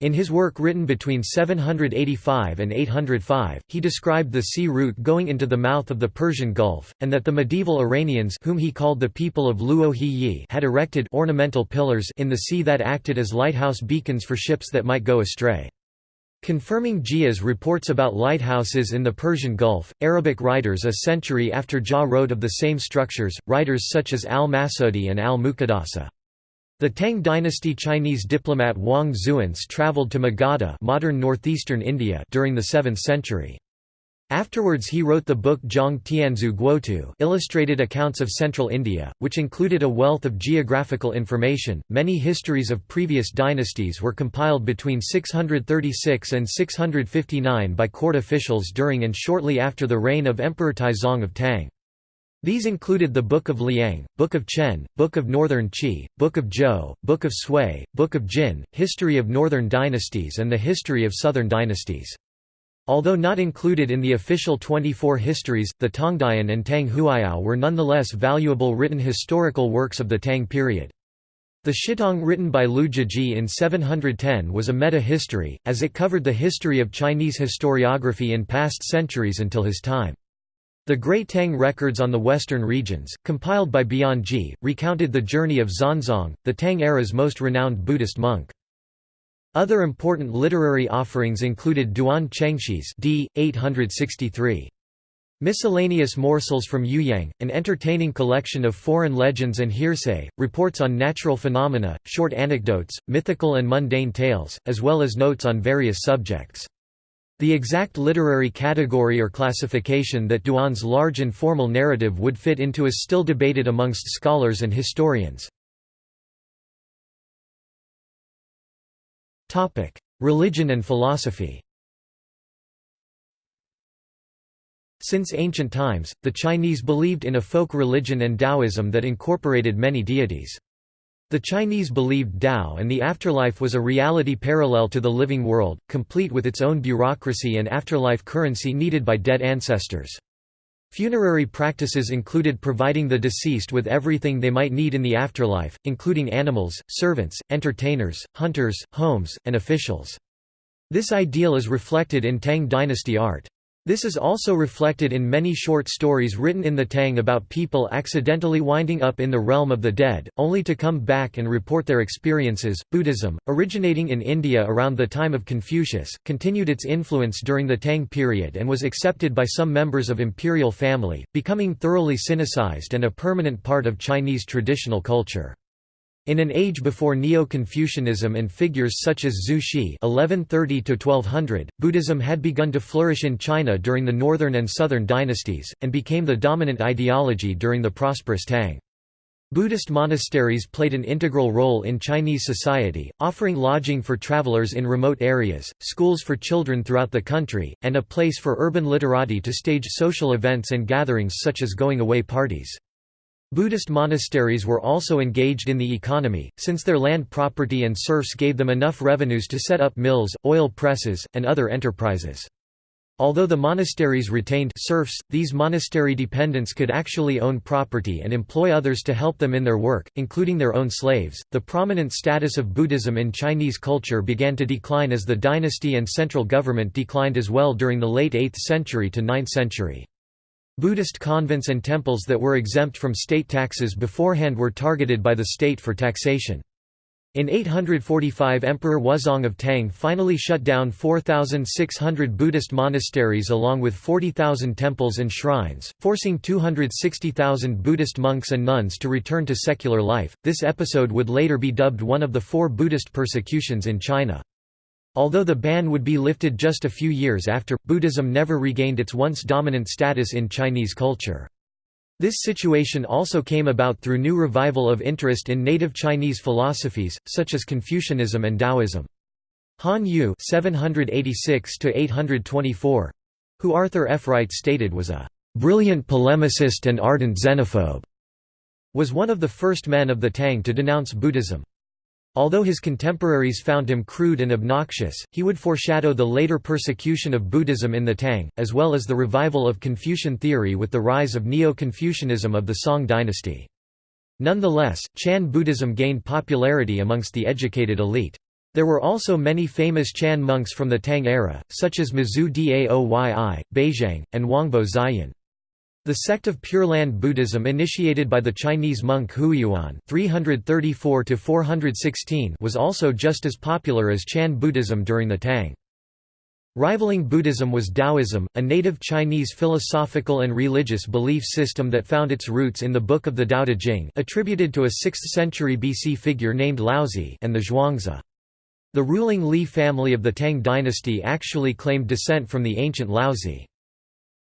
In his work written between 785 and 805, he described the sea route going into the mouth of the Persian Gulf, and that the medieval Iranians whom he called the people of Luo Yi had erected ornamental pillars in the sea that acted as lighthouse beacons for ships that might go astray. Confirming Jia's reports about lighthouses in the Persian Gulf, Arabic writers a century after Jia wrote of the same structures, writers such as al-Masudi and al-Muqaddasi. The Tang dynasty Chinese diplomat Wang Xuance travelled to Magadha modern northeastern India during the 7th century. Afterwards he wrote the book Zhong Tianzhu Guotu illustrated accounts of central India, which included a wealth of geographical information. Many histories of previous dynasties were compiled between 636 and 659 by court officials during and shortly after the reign of Emperor Taizong of Tang. These included the Book of Liang, Book of Chen, Book of Northern Qi, Book of Zhou, Book of Sui, Book of Jin, History of Northern Dynasties and the History of Southern Dynasties. Although not included in the official 24 histories, the Tongdian and Tang Huiyao were nonetheless valuable written historical works of the Tang period. The Shitong written by Liu Zhiji in 710 was a meta-history, as it covered the history of Chinese historiography in past centuries until his time. The Great Tang records on the western regions, compiled by Bianji, recounted the journey of Xuanzang, the Tang era's most renowned Buddhist monk. Other important literary offerings included Duan Chengshi's d. 863. Miscellaneous Morsels from Youyang, an entertaining collection of foreign legends and hearsay, reports on natural phenomena, short anecdotes, mythical and mundane tales, as well as notes on various subjects. The exact literary category or classification that Duan's large and formal narrative would fit into is still debated amongst scholars and historians. Religion and philosophy Since ancient times, the Chinese believed in a folk religion and Taoism that incorporated many deities. The Chinese believed Tao and the afterlife was a reality parallel to the living world, complete with its own bureaucracy and afterlife currency needed by dead ancestors. Funerary practices included providing the deceased with everything they might need in the afterlife, including animals, servants, entertainers, hunters, homes, and officials. This ideal is reflected in Tang dynasty art. This is also reflected in many short stories written in the Tang about people accidentally winding up in the realm of the dead, only to come back and report their experiences. Buddhism, originating in India around the time of Confucius, continued its influence during the Tang period and was accepted by some members of imperial family, becoming thoroughly Sinicized and a permanent part of Chinese traditional culture. In an age before Neo-Confucianism and figures such as Zhu Xi (1130–1200), Buddhism had begun to flourish in China during the Northern and Southern dynasties, and became the dominant ideology during the prosperous Tang. Buddhist monasteries played an integral role in Chinese society, offering lodging for travelers in remote areas, schools for children throughout the country, and a place for urban literati to stage social events and gatherings such as going-away parties. Buddhist monasteries were also engaged in the economy, since their land property and serfs gave them enough revenues to set up mills, oil presses, and other enterprises. Although the monasteries retained serfs, these monastery dependents could actually own property and employ others to help them in their work, including their own slaves. The prominent status of Buddhism in Chinese culture began to decline as the dynasty and central government declined as well during the late 8th century to 9th century. Buddhist convents and temples that were exempt from state taxes beforehand were targeted by the state for taxation. In 845 Emperor Wuzong of Tang finally shut down 4,600 Buddhist monasteries along with 40,000 temples and shrines, forcing 260,000 Buddhist monks and nuns to return to secular life. This episode would later be dubbed one of the four Buddhist persecutions in China. Although the ban would be lifted just a few years after, Buddhism never regained its once dominant status in Chinese culture. This situation also came about through new revival of interest in native Chinese philosophies, such as Confucianism and Taoism. Han Yu who Arthur F. Wright stated was a "...brilliant polemicist and ardent xenophobe", was one of the first men of the Tang to denounce Buddhism. Although his contemporaries found him crude and obnoxious, he would foreshadow the later persecution of Buddhism in the Tang, as well as the revival of Confucian theory with the rise of Neo-Confucianism of the Song dynasty. Nonetheless, Chan Buddhism gained popularity amongst the educated elite. There were also many famous Chan monks from the Tang era, such as Mazu Daoyi, Baizhang, and Huangbo Xiyun. The sect of Pure Land Buddhism initiated by the Chinese monk Huiyuan (334–416) was also just as popular as Chan Buddhism during the Tang. Rivaling Buddhism was Taoism, a native Chinese philosophical and religious belief system that found its roots in the Book of the Tao Te Ching attributed to a 6th century BC figure named Laozi and the Zhuangzi. The ruling Li family of the Tang dynasty actually claimed descent from the ancient Laozi.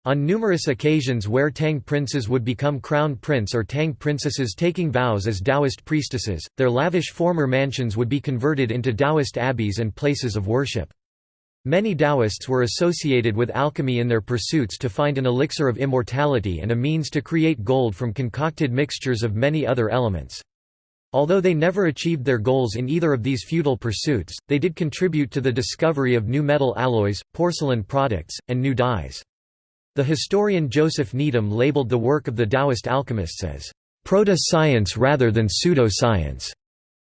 On numerous occasions where Tang princes would become crown prince or Tang princesses taking vows as Taoist priestesses, their lavish former mansions would be converted into Taoist abbeys and places of worship. Many Taoists were associated with alchemy in their pursuits to find an elixir of immortality and a means to create gold from concocted mixtures of many other elements. Although they never achieved their goals in either of these futile pursuits, they did contribute to the discovery of new metal alloys, porcelain products, and new dyes. The historian Joseph Needham labeled the work of the Taoist alchemists as proto-science rather than pseudo-science.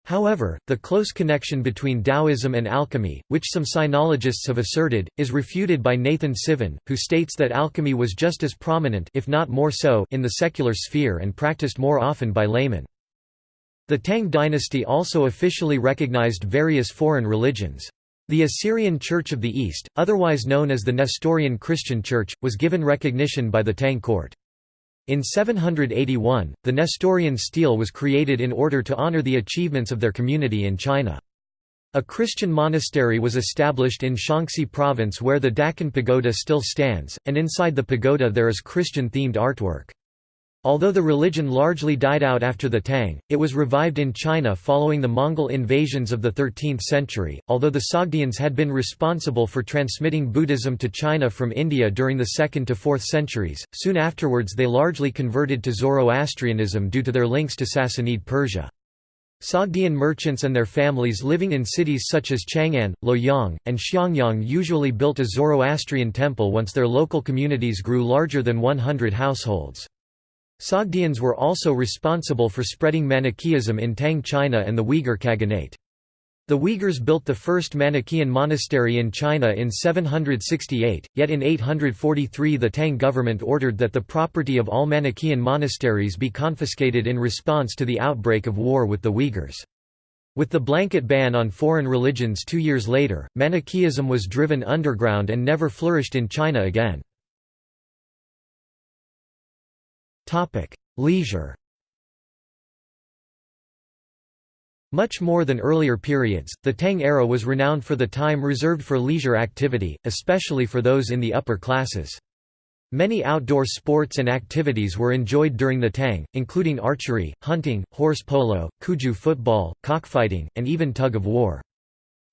However, the close connection between Taoism and alchemy, which some sinologists have asserted, is refuted by Nathan Sivin, who states that alchemy was just as prominent if not more so in the secular sphere and practiced more often by laymen. The Tang dynasty also officially recognized various foreign religions. The Assyrian Church of the East, otherwise known as the Nestorian Christian Church, was given recognition by the Tang court. In 781, the Nestorian stele was created in order to honor the achievements of their community in China. A Christian monastery was established in Shaanxi province where the Daqin Pagoda still stands, and inside the pagoda there is Christian-themed artwork. Although the religion largely died out after the Tang, it was revived in China following the Mongol invasions of the 13th century. Although the Sogdians had been responsible for transmitting Buddhism to China from India during the 2nd to 4th centuries, soon afterwards they largely converted to Zoroastrianism due to their links to Sassanid Persia. Sogdian merchants and their families living in cities such as Chang'an, Luoyang, and Xiangyang usually built a Zoroastrian temple once their local communities grew larger than 100 households. Sogdians were also responsible for spreading Manichaeism in Tang China and the Uyghur Khaganate. The Uyghurs built the first Manichaean monastery in China in 768, yet in 843 the Tang government ordered that the property of all Manichaean monasteries be confiscated in response to the outbreak of war with the Uyghurs. With the blanket ban on foreign religions two years later, Manichaeism was driven underground and never flourished in China again. Leisure Much more than earlier periods, the Tang era was renowned for the time reserved for leisure activity, especially for those in the upper classes. Many outdoor sports and activities were enjoyed during the Tang, including archery, hunting, horse polo, cuju football, cockfighting, and even tug-of-war.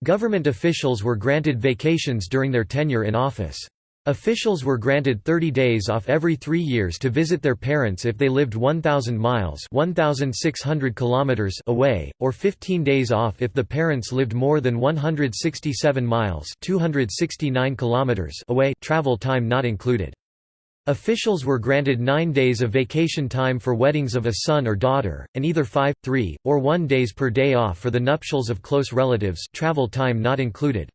Government officials were granted vacations during their tenure in office. Officials were granted 30 days off every three years to visit their parents if they lived 1,000 miles 1,600 kilometers away, or 15 days off if the parents lived more than 167 miles 269 kilometers away travel time not included. Officials were granted nine days of vacation time for weddings of a son or daughter, and either five, three, or one days per day off for the nuptials of close relatives travel time not included.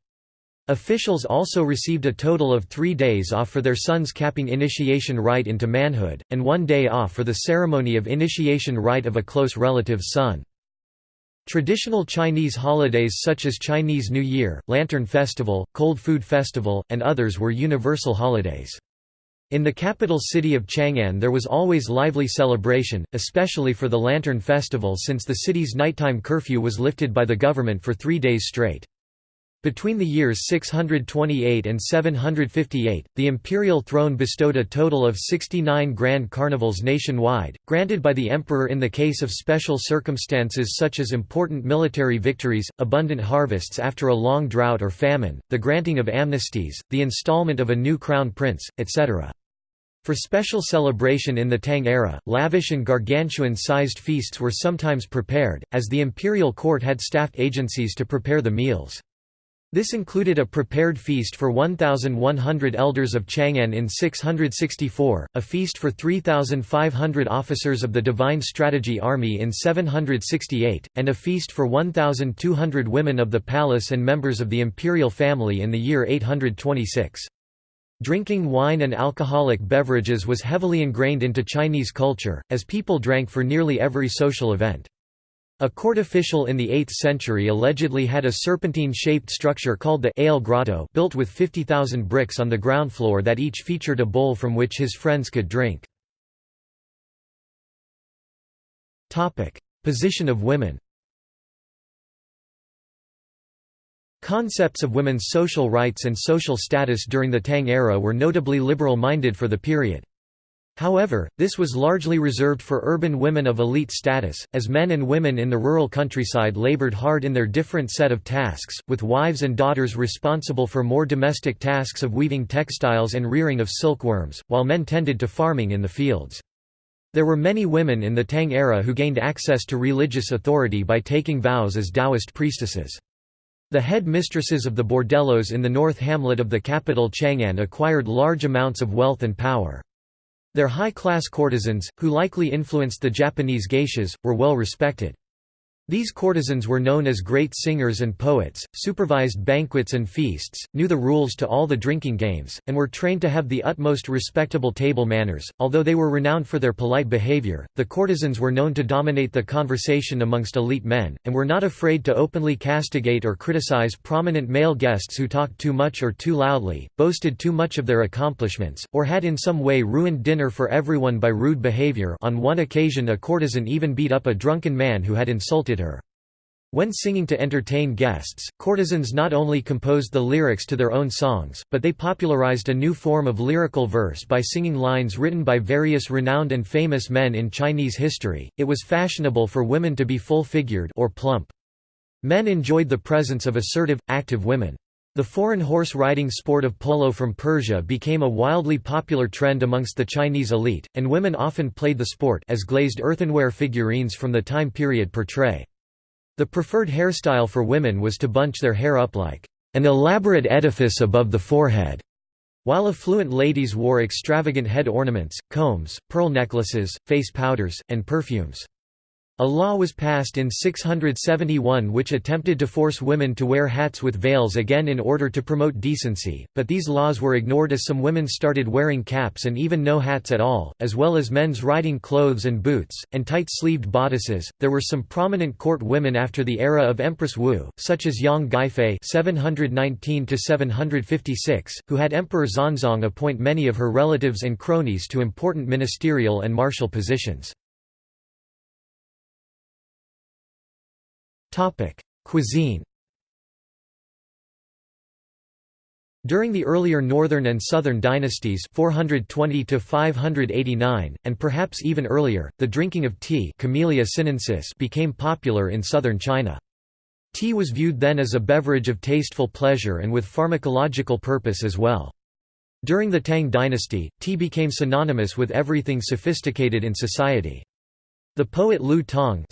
Officials also received a total of three days off for their son's capping initiation rite into manhood, and one day off for the ceremony of initiation rite of a close relative's son. Traditional Chinese holidays such as Chinese New Year, Lantern Festival, Cold Food Festival, and others were universal holidays. In the capital city of Chang'an there was always lively celebration, especially for the Lantern Festival since the city's nighttime curfew was lifted by the government for three days straight. Between the years 628 and 758, the imperial throne bestowed a total of 69 grand carnivals nationwide, granted by the emperor in the case of special circumstances such as important military victories, abundant harvests after a long drought or famine, the granting of amnesties, the installment of a new crown prince, etc. For special celebration in the Tang era, lavish and gargantuan-sized feasts were sometimes prepared, as the imperial court had staffed agencies to prepare the meals. This included a prepared feast for 1,100 elders of Chang'an in 664, a feast for 3,500 officers of the Divine Strategy Army in 768, and a feast for 1,200 women of the palace and members of the imperial family in the year 826. Drinking wine and alcoholic beverages was heavily ingrained into Chinese culture, as people drank for nearly every social event. A court official in the 8th century allegedly had a serpentine-shaped structure called the ale grotto built with 50,000 bricks on the ground floor that each featured a bowl from which his friends could drink. Position of women Concepts of women's social rights and social status during the Tang era were notably liberal-minded for the period. However, this was largely reserved for urban women of elite status, as men and women in the rural countryside labored hard in their different set of tasks, with wives and daughters responsible for more domestic tasks of weaving textiles and rearing of silkworms, while men tended to farming in the fields. There were many women in the Tang era who gained access to religious authority by taking vows as Taoist priestesses. The head mistresses of the bordellos in the north hamlet of the capital Chang'an acquired large amounts of wealth and power. Their high-class courtesans, who likely influenced the Japanese geishas, were well respected. These courtesans were known as great singers and poets, supervised banquets and feasts, knew the rules to all the drinking games, and were trained to have the utmost respectable table manners. Although they were renowned for their polite behavior, the courtesans were known to dominate the conversation amongst elite men, and were not afraid to openly castigate or criticize prominent male guests who talked too much or too loudly, boasted too much of their accomplishments, or had in some way ruined dinner for everyone by rude behavior. On one occasion, a courtesan even beat up a drunken man who had insulted her. When singing to entertain guests, courtesans not only composed the lyrics to their own songs, but they popularized a new form of lyrical verse by singing lines written by various renowned and famous men in Chinese history. It was fashionable for women to be full-figured or plump. Men enjoyed the presence of assertive, active women. The foreign horse riding sport of polo from Persia became a wildly popular trend amongst the Chinese elite, and women often played the sport as glazed earthenware figurines from the time period portray. The preferred hairstyle for women was to bunch their hair up like an elaborate edifice above the forehead, while affluent ladies wore extravagant head ornaments, combs, pearl necklaces, face powders, and perfumes. A law was passed in 671 which attempted to force women to wear hats with veils again in order to promote decency, but these laws were ignored as some women started wearing caps and even no hats at all, as well as men's riding clothes and boots, and tight sleeved bodices. There were some prominent court women after the era of Empress Wu, such as Yang Guifei (719–756), who had Emperor Xuanzong appoint many of her relatives and cronies to important ministerial and martial positions. Topic: Cuisine. During the earlier northern and southern dynasties 420 to 589 and perhaps even earlier the drinking of tea Camellia sinensis became popular in southern China. Tea was viewed then as a beverage of tasteful pleasure and with pharmacological purpose as well. During the Tang dynasty, tea became synonymous with everything sophisticated in society. The poet Lu Tong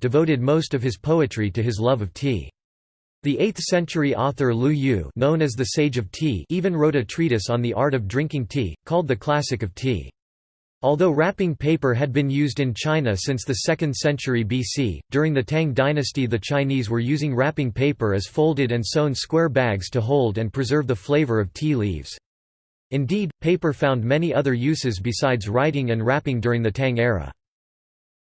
devoted most of his poetry to his love of tea. The 8th-century author Lu Yu known as the Sage of Tea even wrote a treatise on the art of drinking tea, called the Classic of Tea. Although wrapping paper had been used in China since the 2nd century BC, during the Tang dynasty the Chinese were using wrapping paper as folded and sewn square bags to hold and preserve the flavor of tea leaves. Indeed, paper found many other uses besides writing and wrapping during the Tang era.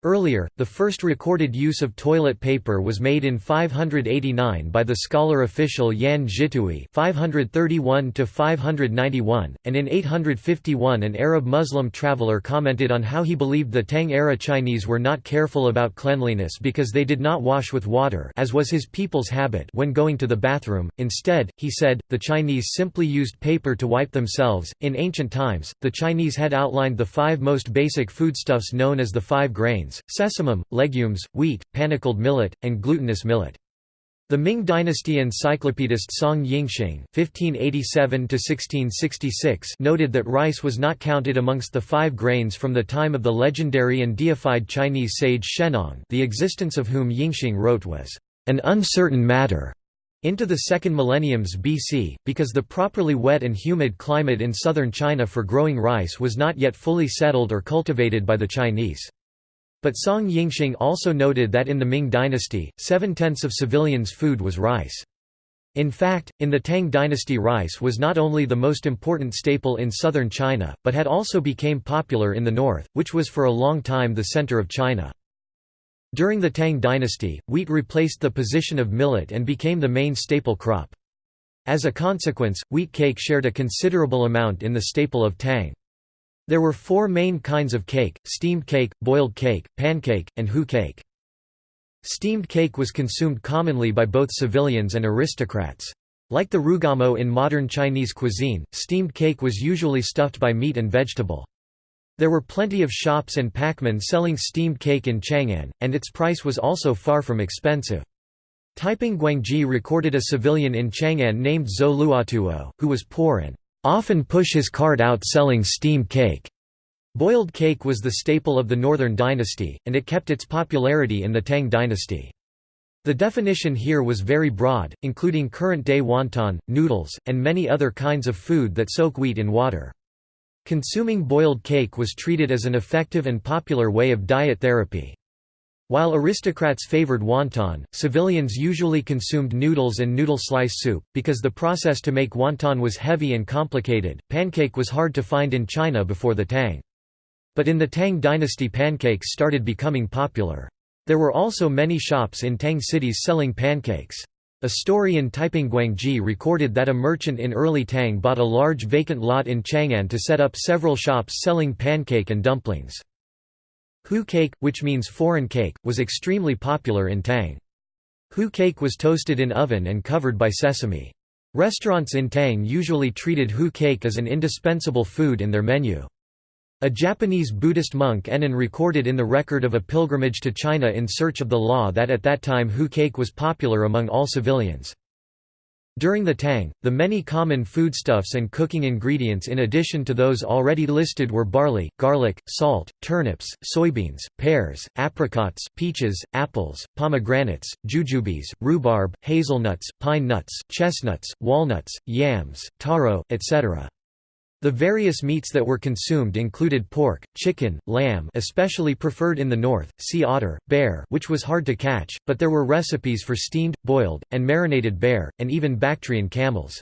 Earlier, the first recorded use of toilet paper was made in 589 by the scholar official Yan Zhitui (531–591), and in 851 an Arab Muslim traveler commented on how he believed the Tang-era Chinese were not careful about cleanliness because they did not wash with water, as was his people's habit when going to the bathroom. Instead, he said, the Chinese simply used paper to wipe themselves. In ancient times, the Chinese had outlined the five most basic foodstuffs known as the five grains grains, sesamum, legumes, wheat, panicled millet, and glutinous millet. The Ming Dynasty encyclopedist Song Yingxing (1587–1666) noted that rice was not counted amongst the five grains from the time of the legendary and deified Chinese sage Shennong, the existence of whom Yingxing wrote was an uncertain matter. Into the second millenniums BC, because the properly wet and humid climate in southern China for growing rice was not yet fully settled or cultivated by the Chinese. But Song Yingxing also noted that in the Ming dynasty, seven-tenths of civilians' food was rice. In fact, in the Tang dynasty rice was not only the most important staple in southern China, but had also became popular in the north, which was for a long time the center of China. During the Tang dynasty, wheat replaced the position of millet and became the main staple crop. As a consequence, wheat cake shared a considerable amount in the staple of Tang. There were four main kinds of cake, steamed cake, boiled cake, pancake, and hu cake. Steamed cake was consumed commonly by both civilians and aristocrats. Like the roujiamo in modern Chinese cuisine, steamed cake was usually stuffed by meat and vegetable. There were plenty of shops and packmen selling steamed cake in Chang'an, and its price was also far from expensive. Taiping Guangji recorded a civilian in Chang'an named Zhou Luotuo, who was poor and often push his cart out selling steamed cake. Boiled cake was the staple of the Northern Dynasty, and it kept its popularity in the Tang Dynasty. The definition here was very broad, including current-day wonton, noodles, and many other kinds of food that soak wheat in water. Consuming boiled cake was treated as an effective and popular way of diet therapy. While aristocrats favored wonton, civilians usually consumed noodles and noodle slice soup. Because the process to make wonton was heavy and complicated, pancake was hard to find in China before the Tang. But in the Tang dynasty pancakes started becoming popular. There were also many shops in Tang cities selling pancakes. A story in Taiping Guangji recorded that a merchant in early Tang bought a large vacant lot in Chang'an to set up several shops selling pancake and dumplings. Hu cake, which means foreign cake, was extremely popular in Tang. Hu cake was toasted in oven and covered by sesame. Restaurants in Tang usually treated hu cake as an indispensable food in their menu. A Japanese Buddhist monk Ennin recorded in the record of a pilgrimage to China in search of the law that at that time hu cake was popular among all civilians. During the Tang, the many common foodstuffs and cooking ingredients in addition to those already listed were barley, garlic, salt, turnips, soybeans, pears, apricots, peaches, apples, pomegranates, jujubes, rhubarb, hazelnuts, pine nuts, chestnuts, walnuts, yams, taro, etc. The various meats that were consumed included pork, chicken, lamb especially preferred in the north, sea otter, bear which was hard to catch, but there were recipes for steamed, boiled, and marinated bear, and even Bactrian camels.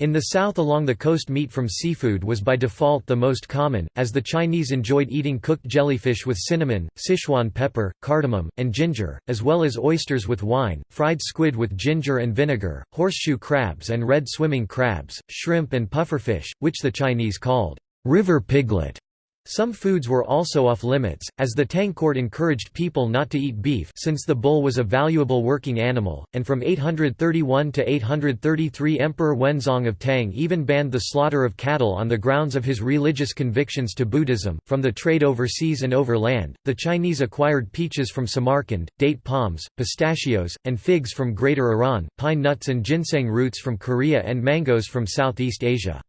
In the south along the coast meat from seafood was by default the most common, as the Chinese enjoyed eating cooked jellyfish with cinnamon, Sichuan pepper, cardamom, and ginger, as well as oysters with wine, fried squid with ginger and vinegar, horseshoe crabs and red swimming crabs, shrimp and pufferfish, which the Chinese called river piglet. Some foods were also off-limits, as the Tang court encouraged people not to eat beef since the bull was a valuable working animal, and from 831 to 833 Emperor Wenzong of Tang even banned the slaughter of cattle on the grounds of his religious convictions to Buddhism. From the trade overseas and over land, the Chinese acquired peaches from Samarkand, date palms, pistachios, and figs from Greater Iran, pine nuts and ginseng roots from Korea and mangoes from Southeast Asia.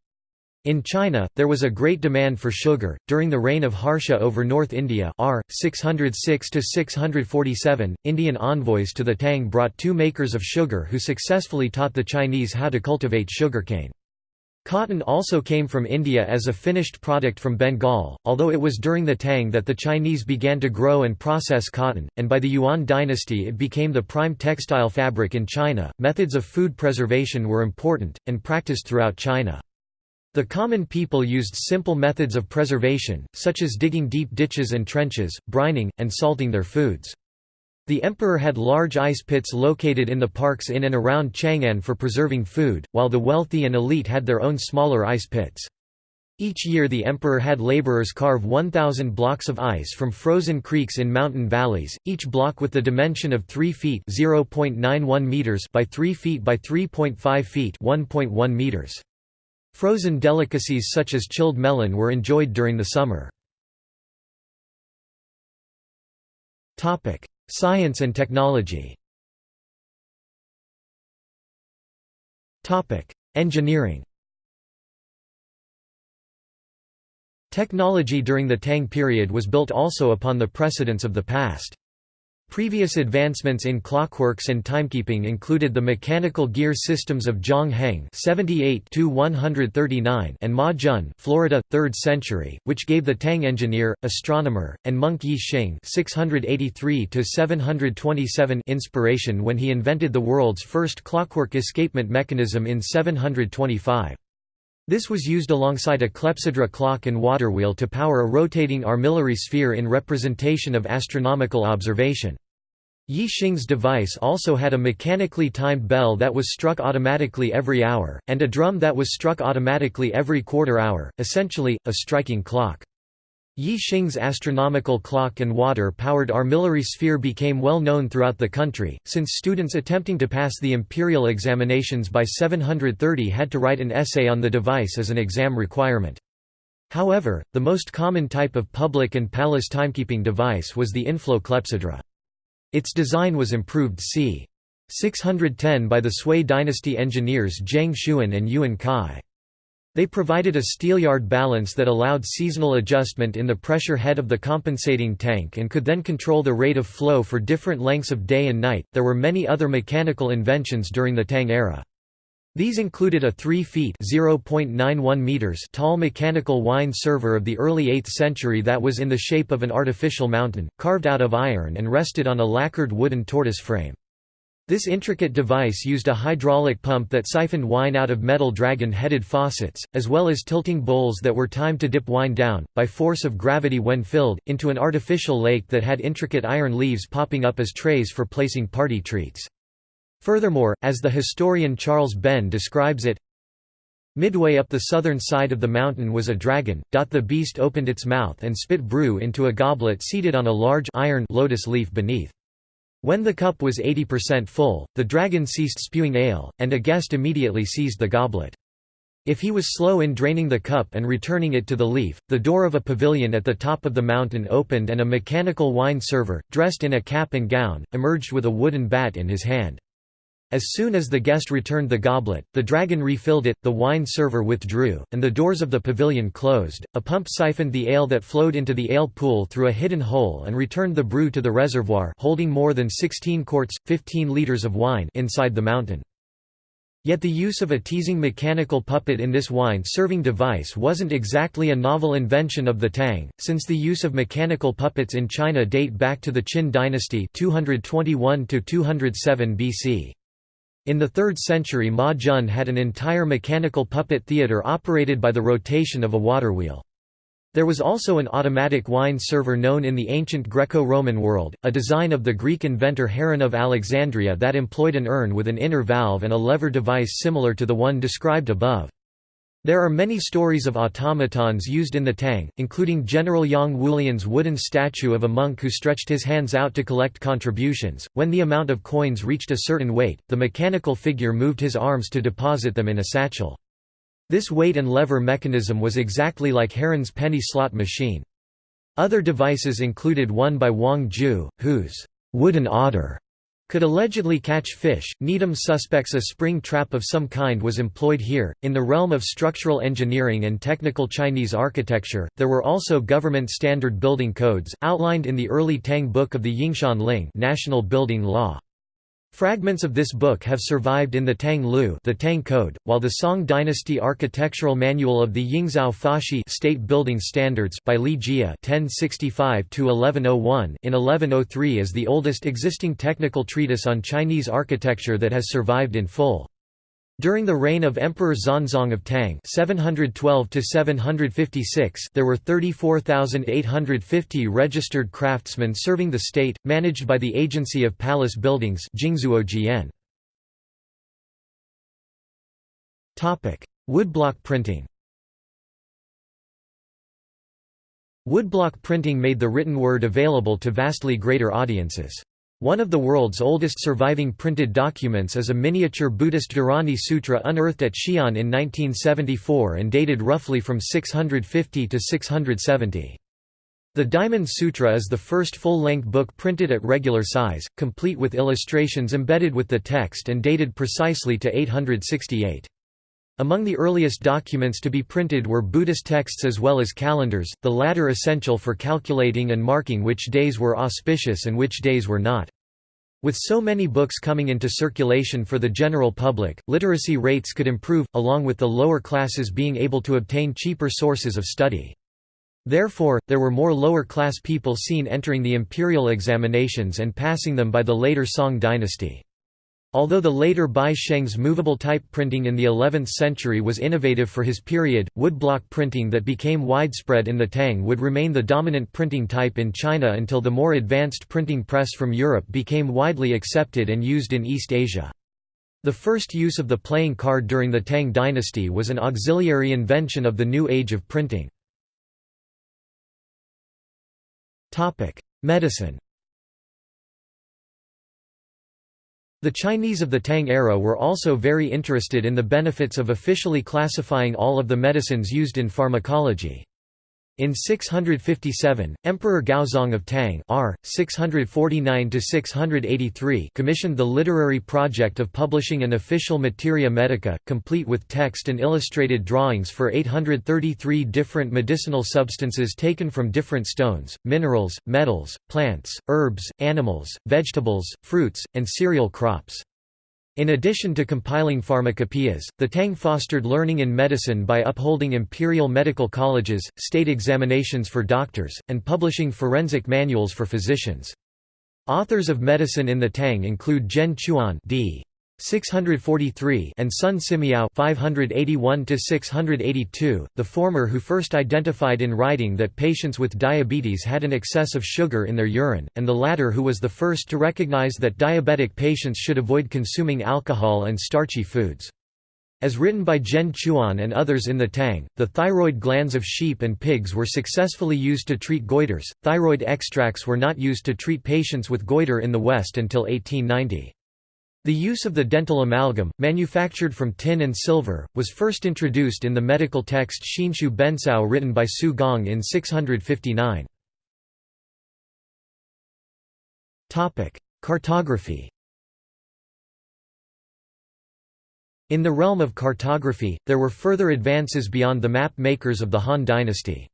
In China, there was a great demand for sugar. During the reign of Harsha over North India, r. 606 to 647, Indian envoys to the Tang brought two makers of sugar who successfully taught the Chinese how to cultivate sugarcane. Cotton also came from India as a finished product from Bengal, although it was during the Tang that the Chinese began to grow and process cotton, and by the Yuan dynasty it became the prime textile fabric in China. Methods of food preservation were important, and practiced throughout China. The common people used simple methods of preservation, such as digging deep ditches and trenches, brining, and salting their foods. The emperor had large ice pits located in the parks in and around Chang'an for preserving food, while the wealthy and elite had their own smaller ice pits. Each year the emperor had laborers carve 1,000 blocks of ice from frozen creeks in mountain valleys, each block with the dimension of 3 feet meters by 3 feet by 3.5 feet 1.1 meters. Frozen delicacies such as chilled melon were enjoyed during the summer. Science and technology Engineering Technology during the Tang period was built also upon the precedents of the past. Previous advancements in clockworks and timekeeping included the mechanical gear systems of Zhang Heng (78–139) and Ma Jun, Florida, 3rd century, which gave the Tang engineer, astronomer, and monk Yi Xing (683–727) inspiration when he invented the world's first clockwork escapement mechanism in 725. This was used alongside a clepsydra clock and water wheel to power a rotating armillary sphere in representation of astronomical observation. Yi Xing's device also had a mechanically timed bell that was struck automatically every hour, and a drum that was struck automatically every quarter hour, essentially, a striking clock. Yi Xing's astronomical clock and water-powered armillary sphere became well known throughout the country, since students attempting to pass the imperial examinations by 730 had to write an essay on the device as an exam requirement. However, the most common type of public and palace timekeeping device was the inflow clepsydra. Its design was improved c. 610 by the Sui dynasty engineers Geng Xun and Yuwen Kai. They provided a steelyard balance that allowed seasonal adjustment in the pressure head of the compensating tank and could then control the rate of flow for different lengths of day and night. There were many other mechanical inventions during the Tang era. These included a 3 feet meters tall mechanical wine server of the early 8th century that was in the shape of an artificial mountain, carved out of iron and rested on a lacquered wooden tortoise frame. This intricate device used a hydraulic pump that siphoned wine out of metal dragon-headed faucets, as well as tilting bowls that were timed to dip wine down, by force of gravity when filled, into an artificial lake that had intricate iron leaves popping up as trays for placing party treats. Furthermore, as the historian Charles Benn describes it, Midway up the southern side of the mountain was a dragon. The beast opened its mouth and spit brew into a goblet seated on a large iron lotus leaf beneath. When the cup was 80% full, the dragon ceased spewing ale, and a guest immediately seized the goblet. If he was slow in draining the cup and returning it to the leaf, the door of a pavilion at the top of the mountain opened and a mechanical wine server, dressed in a cap and gown, emerged with a wooden bat in his hand. As soon as the guest returned the goblet, the dragon refilled it, the wine server withdrew, and the doors of the pavilion closed. A pump siphoned the ale that flowed into the ale pool through a hidden hole and returned the brew to the reservoir holding more than 16 quarts, 15 liters of wine inside the mountain. Yet the use of a teasing mechanical puppet in this wine-serving device wasn't exactly a novel invention of the Tang, since the use of mechanical puppets in China date back to the Qin dynasty 221-207 BC. In the 3rd century Ma Jun had an entire mechanical puppet theatre operated by the rotation of a water wheel. There was also an automatic wine server known in the ancient Greco-Roman world, a design of the Greek inventor Heron of Alexandria that employed an urn with an inner valve and a lever device similar to the one described above. There are many stories of automatons used in the Tang, including General Yang Wulian's wooden statue of a monk who stretched his hands out to collect contributions. When the amount of coins reached a certain weight, the mechanical figure moved his arms to deposit them in a satchel. This weight and lever mechanism was exactly like Heron's penny slot machine. Other devices included one by Wang Ju, whose wooden otter could allegedly catch fish. Needham suspects a spring trap of some kind was employed here. In the realm of structural engineering and technical Chinese architecture, there were also government standard building codes, outlined in the early Tang Book of the Yingshan Ling National Building Law. Fragments of this book have survived in the Tang Lu the Tang Code, while the Song Dynasty Architectural Manual of the Yingzao Fashi State Building Standards by Li Jie (1065–1101) in 1103 is the oldest existing technical treatise on Chinese architecture that has survived in full. During the reign of Emperor Xuanzong of Tang 712 there were 34,850 registered craftsmen serving the state, managed by the Agency of Palace Buildings Woodblock printing Woodblock printing made the written word available to vastly greater audiences. One of the world's oldest surviving printed documents is a miniature Buddhist Dharani Sutra unearthed at Xi'an in 1974 and dated roughly from 650 to 670. The Diamond Sutra is the first full-length book printed at regular size, complete with illustrations embedded with the text and dated precisely to 868. Among the earliest documents to be printed were Buddhist texts as well as calendars, the latter essential for calculating and marking which days were auspicious and which days were not. With so many books coming into circulation for the general public, literacy rates could improve, along with the lower classes being able to obtain cheaper sources of study. Therefore, there were more lower-class people seen entering the imperial examinations and passing them by the later Song dynasty. Although the later Bi Sheng's movable type printing in the 11th century was innovative for his period, woodblock printing that became widespread in the Tang would remain the dominant printing type in China until the more advanced printing press from Europe became widely accepted and used in East Asia. The first use of the playing card during the Tang dynasty was an auxiliary invention of the new age of printing. Medicine The Chinese of the Tang era were also very interested in the benefits of officially classifying all of the medicines used in pharmacology. In 657, Emperor Gaozong of Tang R. 649 commissioned the literary project of publishing an official materia medica, complete with text and illustrated drawings for 833 different medicinal substances taken from different stones, minerals, metals, plants, herbs, animals, vegetables, fruits, and cereal crops. In addition to compiling pharmacopoeias, the Tang fostered learning in medicine by upholding imperial medical colleges, state examinations for doctors, and publishing forensic manuals for physicians. Authors of medicine in the Tang include Zhen Quan d. 643 and Sun Simiao 581 to 682 the former who first identified in writing that patients with diabetes had an excess of sugar in their urine and the latter who was the first to recognize that diabetic patients should avoid consuming alcohol and starchy foods as written by Zhen Quan and others in the Tang, the thyroid glands of sheep and pigs were successfully used to treat goiters. Thyroid extracts were not used to treat patients with goiter in the West until 1890. The use of the dental amalgam, manufactured from tin and silver, was first introduced in the medical text Xinxiu Bencao written by Su Gong in 659. Cartography In the realm of cartography, there were further advances beyond the map makers of the Han dynasty.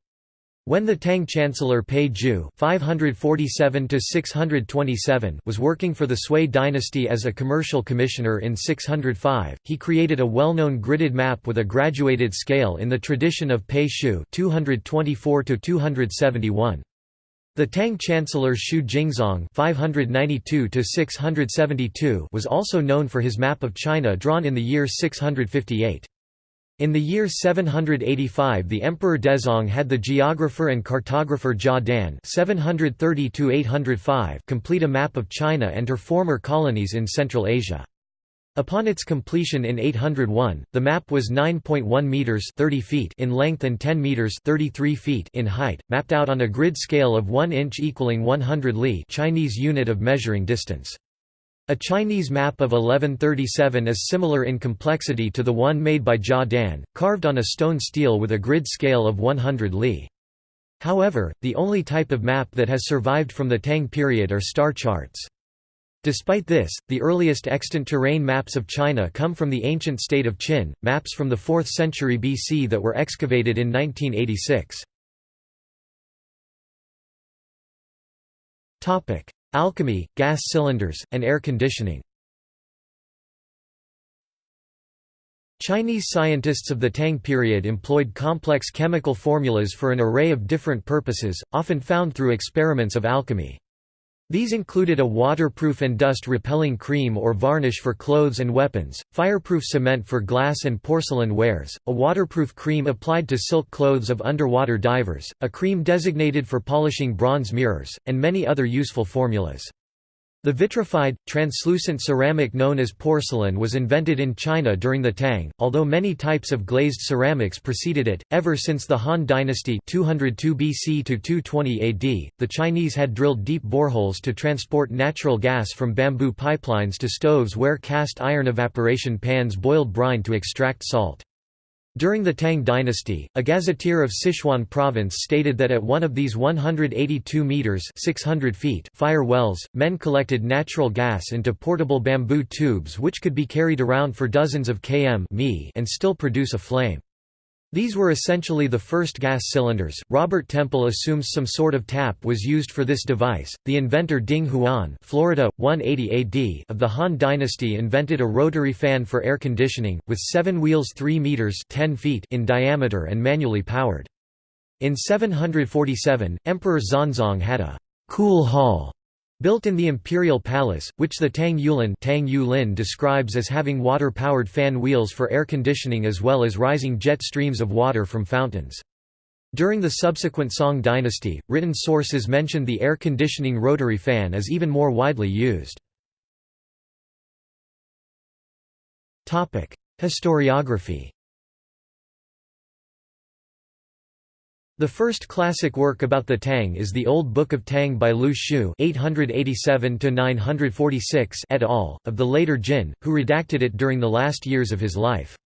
When the Tang chancellor Pei Ju (547–627) was working for the Sui dynasty as a commercial commissioner in 605, he created a well-known gridded map with a graduated scale in the tradition of Pei Xiu (224–271). The Tang chancellor Xu Jingzong (592–672) was also known for his map of China drawn in the year 658. In the year 785 the Emperor Dezong had the geographer and cartographer Jia Dan complete a map of China and her former colonies in Central Asia. Upon its completion in 801, the map was 9.1 meters 30 feet in length and 10 meters 33 feet in height, mapped out on a grid scale of 1 inch equaling 100 li Chinese unit of measuring distance. A Chinese map of 1137 is similar in complexity to the one made by Jia Dan, carved on a stone stele with a grid scale of 100 li. However, the only type of map that has survived from the Tang period are star charts. Despite this, the earliest extant terrain maps of China come from the ancient state of Qin, maps from the 4th century BC that were excavated in 1986. Alchemy, gas cylinders, and air conditioning Chinese scientists of the Tang period employed complex chemical formulas for an array of different purposes, often found through experiments of alchemy. These included a waterproof and dust-repelling cream or varnish for clothes and weapons, fireproof cement for glass and porcelain wares, a waterproof cream applied to silk clothes of underwater divers, a cream designated for polishing bronze mirrors, and many other useful formulas. The vitrified, translucent ceramic known as porcelain was invented in China during the Tang, although many types of glazed ceramics preceded it. Ever since the Han Dynasty 202 BC to 220 AD, the Chinese had drilled deep boreholes to transport natural gas from bamboo pipelines to stoves where cast iron evaporation pans boiled brine to extract salt. During the Tang dynasty, a gazetteer of Sichuan province stated that at one of these 182 meters (600 feet) fire wells, men collected natural gas into portable bamboo tubes which could be carried around for dozens of km and still produce a flame. These were essentially the first gas cylinders. Robert Temple assumes some sort of tap was used for this device. The inventor Ding Huan, Florida 180 AD of the Han dynasty invented a rotary fan for air conditioning with 7 wheels 3 meters 10 feet in diameter and manually powered. In 747, Emperor Xuanzong had a cool hall Built in the imperial palace, which the Tang Yulin, Tang Yulin describes as having water-powered fan wheels for air conditioning as well as rising jet streams of water from fountains. During the subsequent Song dynasty, written sources mentioned the air conditioning rotary fan as even more widely used. Historiography The first classic work about the Tang is the Old Book of Tang by Liu Xu (887–946) et al. of the later Jin, who redacted it during the last years of his life.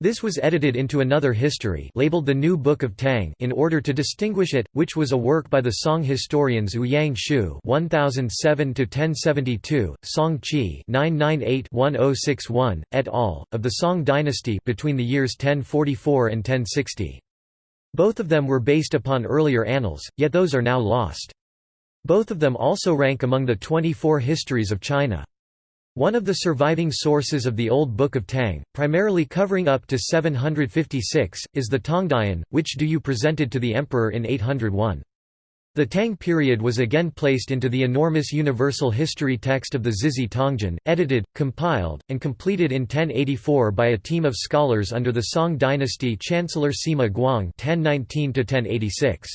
This was edited into another history labeled the New Book of Tang in order to distinguish it, which was a work by the Song historians Ouyang Xiu (1007–1072), Song Qi (998–1061), et al. of the Song dynasty between the years 1044 and 1060. Both of them were based upon earlier annals, yet those are now lost. Both of them also rank among the 24 histories of China. One of the surviving sources of the Old Book of Tang, primarily covering up to 756, is the Tongdian, which Du You presented to the emperor in 801. The Tang period was again placed into the enormous universal history text of the Zizhi Tongjian, edited, compiled, and completed in 1084 by a team of scholars under the Song dynasty Chancellor Sima Guang 1019 -1086.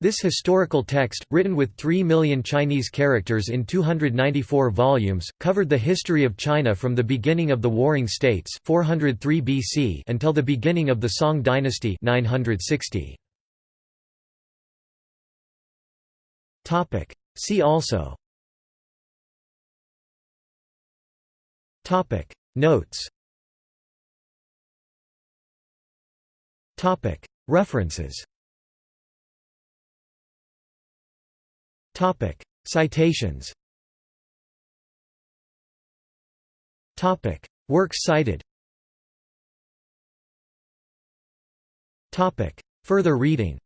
This historical text, written with 3 million Chinese characters in 294 volumes, covered the history of China from the beginning of the Warring States 403 BC until the beginning of the Song dynasty 960. See also Topic. Notes Topic. References Topic: Citations. Topic: Works cited. Topic: Further reading.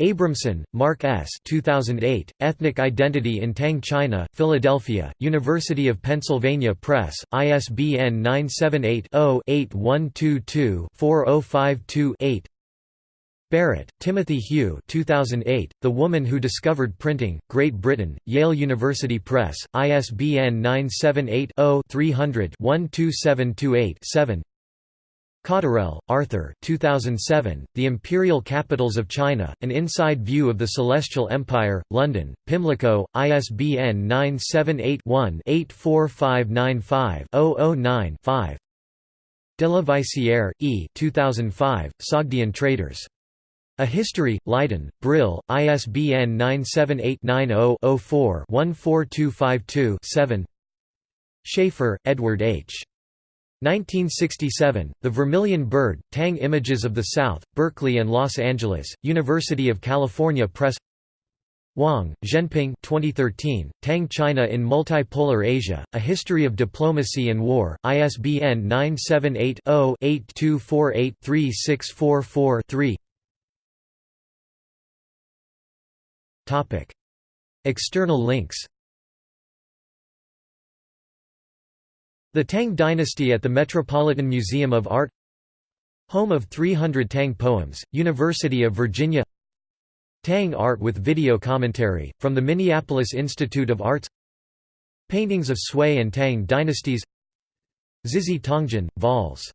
Abramson, Mark S. 2008, Ethnic Identity in Tang China, Philadelphia, University of Pennsylvania Press, ISBN 978 0 8122 4052 8 Barrett, Timothy Hugh 2008, The Woman Who Discovered Printing, Great Britain, Yale University Press, ISBN 978-0-300-12728-7 Cotterell, Arthur 2007, The Imperial Capitals of China, An Inside View of the Celestial Empire, London, Pimlico, ISBN 978-1-84595-009-5 De la Vaissière, E. 2005, Sogdian Traders. A History, Leiden, Brill, ISBN 978-90-04-14252-7 Schafer, Edward H. 1967, The Vermilion Bird, Tang Images of the South, Berkeley and Los Angeles, University of California Press. Wang, Zhenping 2013, Tang China in Multipolar Asia, A History of Diplomacy and War, ISBN 978 0 8248 3644 3 External links The Tang Dynasty at the Metropolitan Museum of Art Home of 300 Tang Poems, University of Virginia Tang art with video commentary, from the Minneapolis Institute of Arts Paintings of Sui and Tang dynasties Zizhi Tongjian, vols.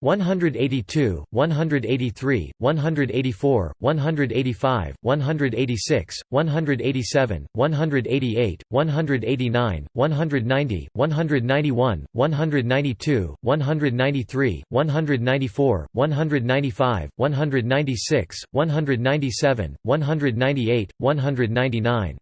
182, 183, 184, 185, 186, 187, 188, 189, 190, 191, 192, 193, 194, 195, 196, 197, 198, 199